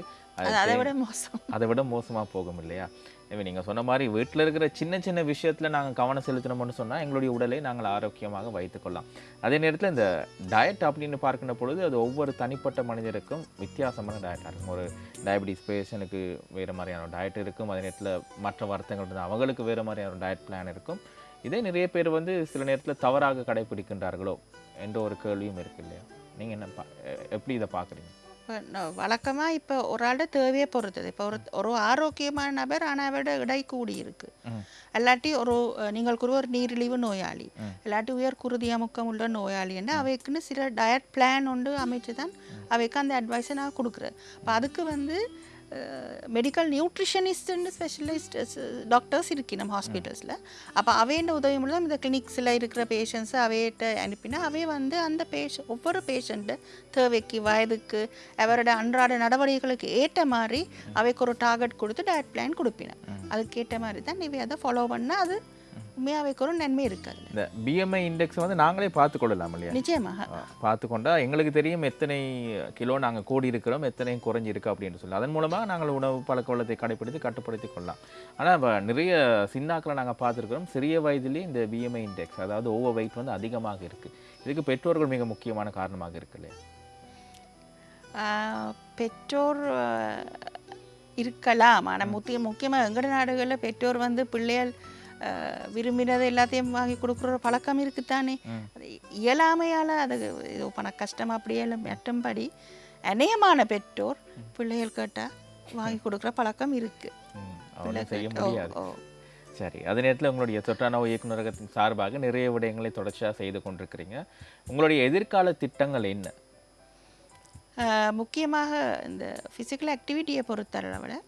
அதை விட மோசம். அதை விட மோசமாக போகும் இல்லையா? இப்போ நீங்கள் சொன்ன மாதிரி வீட்டில் இருக்கிற சின்ன சின்ன விஷயத்தில் நாங்கள் கவனம் செலுத்தினோம்னு சொன்னால் எங்களுடைய உடலை நாங்கள் ஆரோக்கியமாக வைத்துக்கொள்ளலாம் அதே நேரத்தில் இந்த டயட் அப்படின்னு பார்க்கின்ற பொழுது அது ஒவ்வொரு தனிப்பட்ட மனிதருக்கும் வித்தியாசமான டயட்டாக இருக்கும். ஒரு டயபெட்டிஸ் பேஷனுக்கு வேறு மாதிரியான டயட் இருக்கும். அதே நேரத்தில் மற்ற வருத்தங்கள் இருந்தால் அவங்களுக்கு வேறு மாதிரியான டயட் பிளான் இருக்கும். இதே நிறைய பேர் வந்து சில நேரத்தில் தவறாக கடைபிடிக்கின்றார்களோ என்ற ஒரு கேள்வியும் இருக்கு இல்லையா? நீங்கள் என்ன பா எப்படி இதை பார்க்குறீங்க? வழக்கமாக இப்போ ஒரு ஆளோட தேவையை பொறுத்தது இப்போ ஒரு ஒரு ஆரோக்கியமான நபர் ஆனால் அவரோட இடை கூடி இருக்கு. இல்லாட்டி ஒரு நீங்கள் கூறுவ ஒரு நீரிழிவு நோயாளி இல்லாட்டி உயர் குருதி அமுக்கம் உள்ள நோயாளி என்ன அவைக்குன்னு சில டயட் பிளான் ஒன்று அமைச்சு தான் அவைக்கு அந்த அட்வைஸை நான் கொடுக்குறேன் அப்போ அதுக்கு வந்து மெடிக்கல் நியூட்ரிஷனிஸ்ட்னு ஸ்பெஷலிஸ்ட் டாக்டர்ஸ் இருக்கு நம்ம ஹாஸ்பிட்டல்ஸில் அப்போ அவையோட உதவி மூலம் இந்த கிளினிக்ஸில் இருக்கிற பேஷண்ட்ஸை அவையிட்ட அனுப்பினா அவை வந்து அந்த பேஷ ஒவ்வொரு பேஷண்ட்டு தேவைக்கு வயதுக்கு அவரோட அன்றாட நடவடிக்கைகளுக்கு ஏற்ற மாதிரி அவைக்கு ஒரு டார்கெட் கொடுத்து டயட் பிளான் கொடுப்பினேன் அதுக்கு ஏற்ற மாதிரி தான் நீ அதை ஃபாலோ பண்ணால் அது உண்மையாக அவைக்கு ஒரு நன்மை இருக்காது இந்த பிஎம்ஐ இண்டெக்ஸ் வந்து நாங்களே பார்த்து கொள்ளலாம் இல்லையா? நிச்சயமாக. பார்த்து கொண்டா எங்களுக்கு தெரியும் எத்தனை கிலோ நாங்கள் கூடி இருக்கிறோம் எத்தனை குறைஞ்சி இருக்கு அப்படின்னு சொல்லி. அதன் மூலமாக நாங்கள் உணவு பழக்க வழக்கத்தை கடைப்பிடித்து கட்டுப்படுத்தி கொள்ளலாம். ஆனால் நிறைய சின்னாக்களை நாங்கள் பார்த்துருக்கிறோம். சிறிய வயதிலே இந்த பிஎம்ஐ இண்டெக்ஸ் அதாவது ஓவர் வெயிட் வந்து அதிகமாக இருக்குது இதுக்கு பெற்றோர்கள் மிக முக்கியமான காரணமாக இருக்கு இல்லையா? பெற்றோர் இருக்கலாம். ஆனால் முக்கிய முக்கியமாக எங்கட நாடுகளில் பெற்றோர் வந்து பிள்ளைகள் விரும்பினதை எல்லாத்தையும் வாங்கி கொடுக்குற பழக்கம் இருக்குத்தானே? அது இயலாமையால் அது ஏதோ பண கஷ்டம் அப்படியே மற்றும்படி அநேகமான பெற்றோர் பிள்ளைகள் கேட்டால் வாங்கி கொடுக்குற பழக்கம் இருக்குது சரி அதே நேரத்தில் உங்களுடைய தொற்றானவ இயக்குநரகத்தின் சார்பாக நிறைய விடயங்களை தொடர்ச்சியாக செய்து கொண்டிருக்கிறீங்க. உங்களுடைய எதிர்கால திட்டங்கள் என்ன? முக்கியமாக இந்த ஃபிசிக்கல் ஆக்டிவிட்டியை பொறுத்தளவில்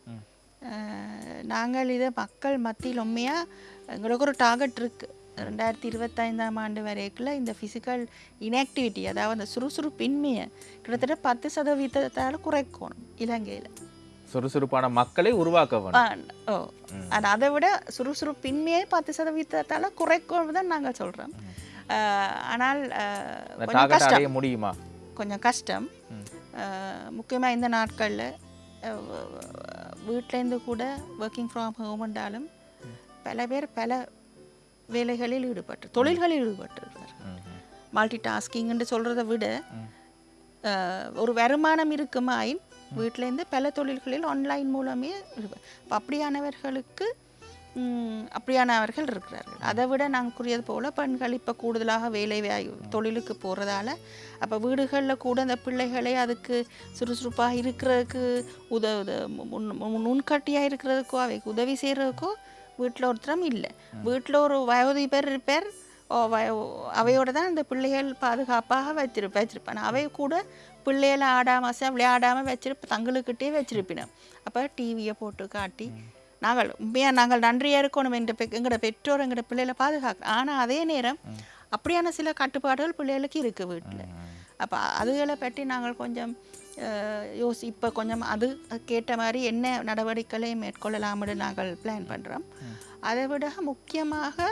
நாங்கள் இதை மக்கள் மத்தியில் உண்மையாக எங்களுக்கு ஒரு டார்கெட் இருக்குது ரெண்டாயிரத்தி இருபத்தைந்தாம் ஆண்டு வரைக்குள்ள இந்த ஃபிசிக்கல் இன்ஆக்டிவிட்டி அதாவது அந்த சுறுசுறுப்பின்மையை கிட்டத்தட்ட பத்து சதவீதத்தால் குறைக்கணும் இலங்கையில். சுறுசுறுப்பான மக்களை உருவாக்க வேண்டும் ஓ ஆனால் அதை விட சுறுசுறுப்பின்மையை பத்து சதவீதத்தால் குறைக்கணும் தான் நாங்கள் சொல்கிறோம் ஆனால் கொஞ்சம் கஷ்டம். முடியுமா? கொஞ்சம் கஷ்டம். முக்கியமாக இந்த நாட்களில் வீட்டிலேருந்து கூட ஒர்க்கிங் ஃப்ரம் ஹோம்ன்றாலும் பல பேர் பல வேலைகளில் ஈடுபட்டு தொழில்களில் ஈடுபட்டிருக்கிறார். மல்டி டாஸ்கிங்னு சொல்கிறத விட ஒரு வருமானம் இருக்குமாயின் வீட்டிலேருந்து பல தொழில்களில் ஆன்லைன் மூலமே அப்படியானவர்களுக்கு அப்படியானவர்கள் இருக்கிறார்கள். அதை விட நாங்கள் கூறியது போல் பெண்கள் இப்போ கூடுதலாக வேலை தொழிலுக்கு போகிறதால அப்போ வீடுகளில் கூட அந்த பிள்ளைகளை அதுக்கு சுறுசுறுப்பாக இருக்கிறதுக்கு உதவு முன் முன் முன்கட்டியாக இருக்கிறதுக்கோ அவைக்கு உதவி செய்கிறதுக்கோ வீட்டில் ஒருத்தரும் இல்லை. வீட்டில் ஒரு வயோதிபர் இருப்பார். அவையோட தான் அந்த பிள்ளைகள் பாதுகாப்பாக வச்சிருப்ப வச்சிருப்பான் அவை கூட பிள்ளைகளை ஆடாம ச- விளையாடாம வச்சிருப்ப தங்களுக்கிட்டே வச்சிருப்பினோம் அப்போ டிவியை போட்டு காட்டி நாங்கள் உண்மையாக நாங்கள் நன்றியாக இருக்கணும் என்ற எங்களோட பெற்றோர் எங்களோட பிள்ளைகளை பாதுகாக்க ஆனால் அதே நேரம் அப்படியான சில கட்டுப்பாடுகள் பிள்ளைகளுக்கு இருக்குது வீட்டில் அப்போ அதுகளை பற்றி நாங்கள் கொஞ்சம் யோசி இப்போ கொஞ்சம் அது கேட்ட மாதிரி என்ன நடவடிக்கைகளை மேற்கொள்ளலாம்னு நாங்கள் பிளான் பண்ணுறோம் அதை விட முக்கியமாக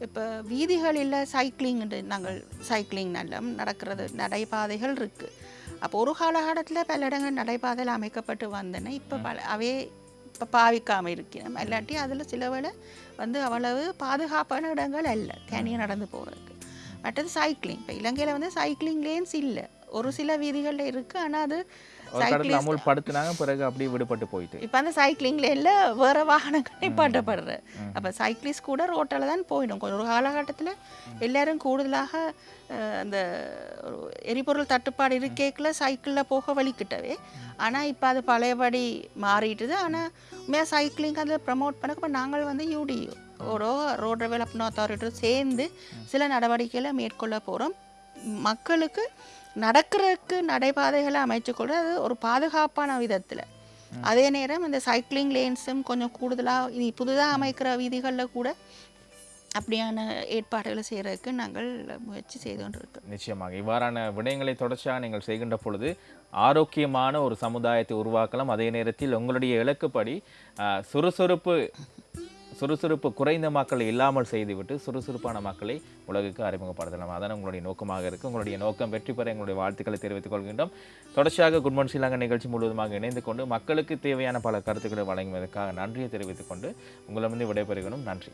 இப்போ வீதிகளில் சைக்கிளிங் நாங்கள் சைக்கிளிங் நல்ல நடக்கிறது நடைபாதைகள் இருக்குது அப்போ ஒரு காலகட்டத்தில் பல இடங்கள் நடைபாதையில் அமைக்கப்பட்டு வந்தன. இப்போ பல அவே பாவிக்காமல் இருக்கிறோம் இல்லாட்டி அதில் சில வேளை வந்து அவ்வளவு பாதுகாப்பான இடங்கள் அல்ல. தனியாக நடந்து போகிறதுக்கு மற்றது சைக்கிளிங் இப்போ இலங்கையில் வந்து சைக்கிளிங் லேன்ஸ் இல்லை. ஒரு சில வீதிகளில் இருக்குது ஆனால் அது cyclist- அமுல் படுத்துனாங்க பிறகு அப்படியே விடுபட்டு போயிட்டு. இப்போ அந்த சைக்கிளிங் லேனில் வேறு வாகனங்கள் நிப்பாட்டப்படுற அப்போ சைக்கிளிஸ்ட் கூட ரோட்டில் தான் போயிடும். கொஞ்சம் ஒரு காலகட்டத்தில் எல்லாரும் கூடுதலாக அந்த ஒரு எரிபொருள் தட்டுப்பாடு இருக்கேக்கில் சைக்கிளில் போக வலிக்கிட்டவே ஆனால் இப்போ அது பழையபடி மாறிட்டுது. ஆனால் உண்மையாக சைக்கிளிங் அதில் ப்ரமோட் பண்ண இப்போ நாங்கள் வந்து யூடியூ ஓடோ ரோட் டெவலப்மெண்ட் அத்தாரிட்டி சேர்ந்து சில நடவடிக்கைகளை மேற்கொள்ள போகிறோம் மக்களுக்கு நடக்கிறதுக்கு நடைபாதைகளை அமைச்சுக்கொள்ள அது ஒரு பாதுகாப்பான விதத்தில். அதே நேரம் இந்த சைக்கிளிங் லேன்ஸும் கொஞ்சம் கூடுதலாக இனி புதுதாக அமைக்கிற வீதிகளில் கூட அப்படியான ஏற்பாடுகளை செய்கிறதுக்கு நாங்கள் முயற்சி செய்து கொண்டிருக்கோம். நிச்சயமாக. இவ்வாறான விடயங்களை தொடர்ச்சியாக நீங்கள் செய்கின்ற பொழுது ஆரோக்கியமான ஒரு சமுதாயத்தை உருவாக்கலாம். அதே நேரத்தில் உங்களுடைய இலக்குப்படி சுறுசுறுப்பு சுறுசுறுப்பு குறைந்த மக்களை இல்லாமல் செய்துவிட்டு சுறுசுறுப்பான மக்களை உலகுக்கு அறிமுகப்படுத்தலாம். அதான் உங்களுடைய நோக்கமாக இருக்குது உங்களுடைய நோக்கம் வெற்றி பெற எங்களுடைய வாழ்த்துக்களை தெரிவித்துக் கொள்கின்றோம். தொடர்ச்சியாக குட் மார்னிங் ஸ்ரீலங்கா நிகழ்ச்சி முழுவதுமாக இணைந்து கொண்டு மக்களுக்கு தேவையான பல கருத்துக்களை வழங்குவதற்காக நன்றியை தெரிவித்துக் கொண்டு உங்களிடமிருந்து விடைபெறுகிறோம். நன்றி.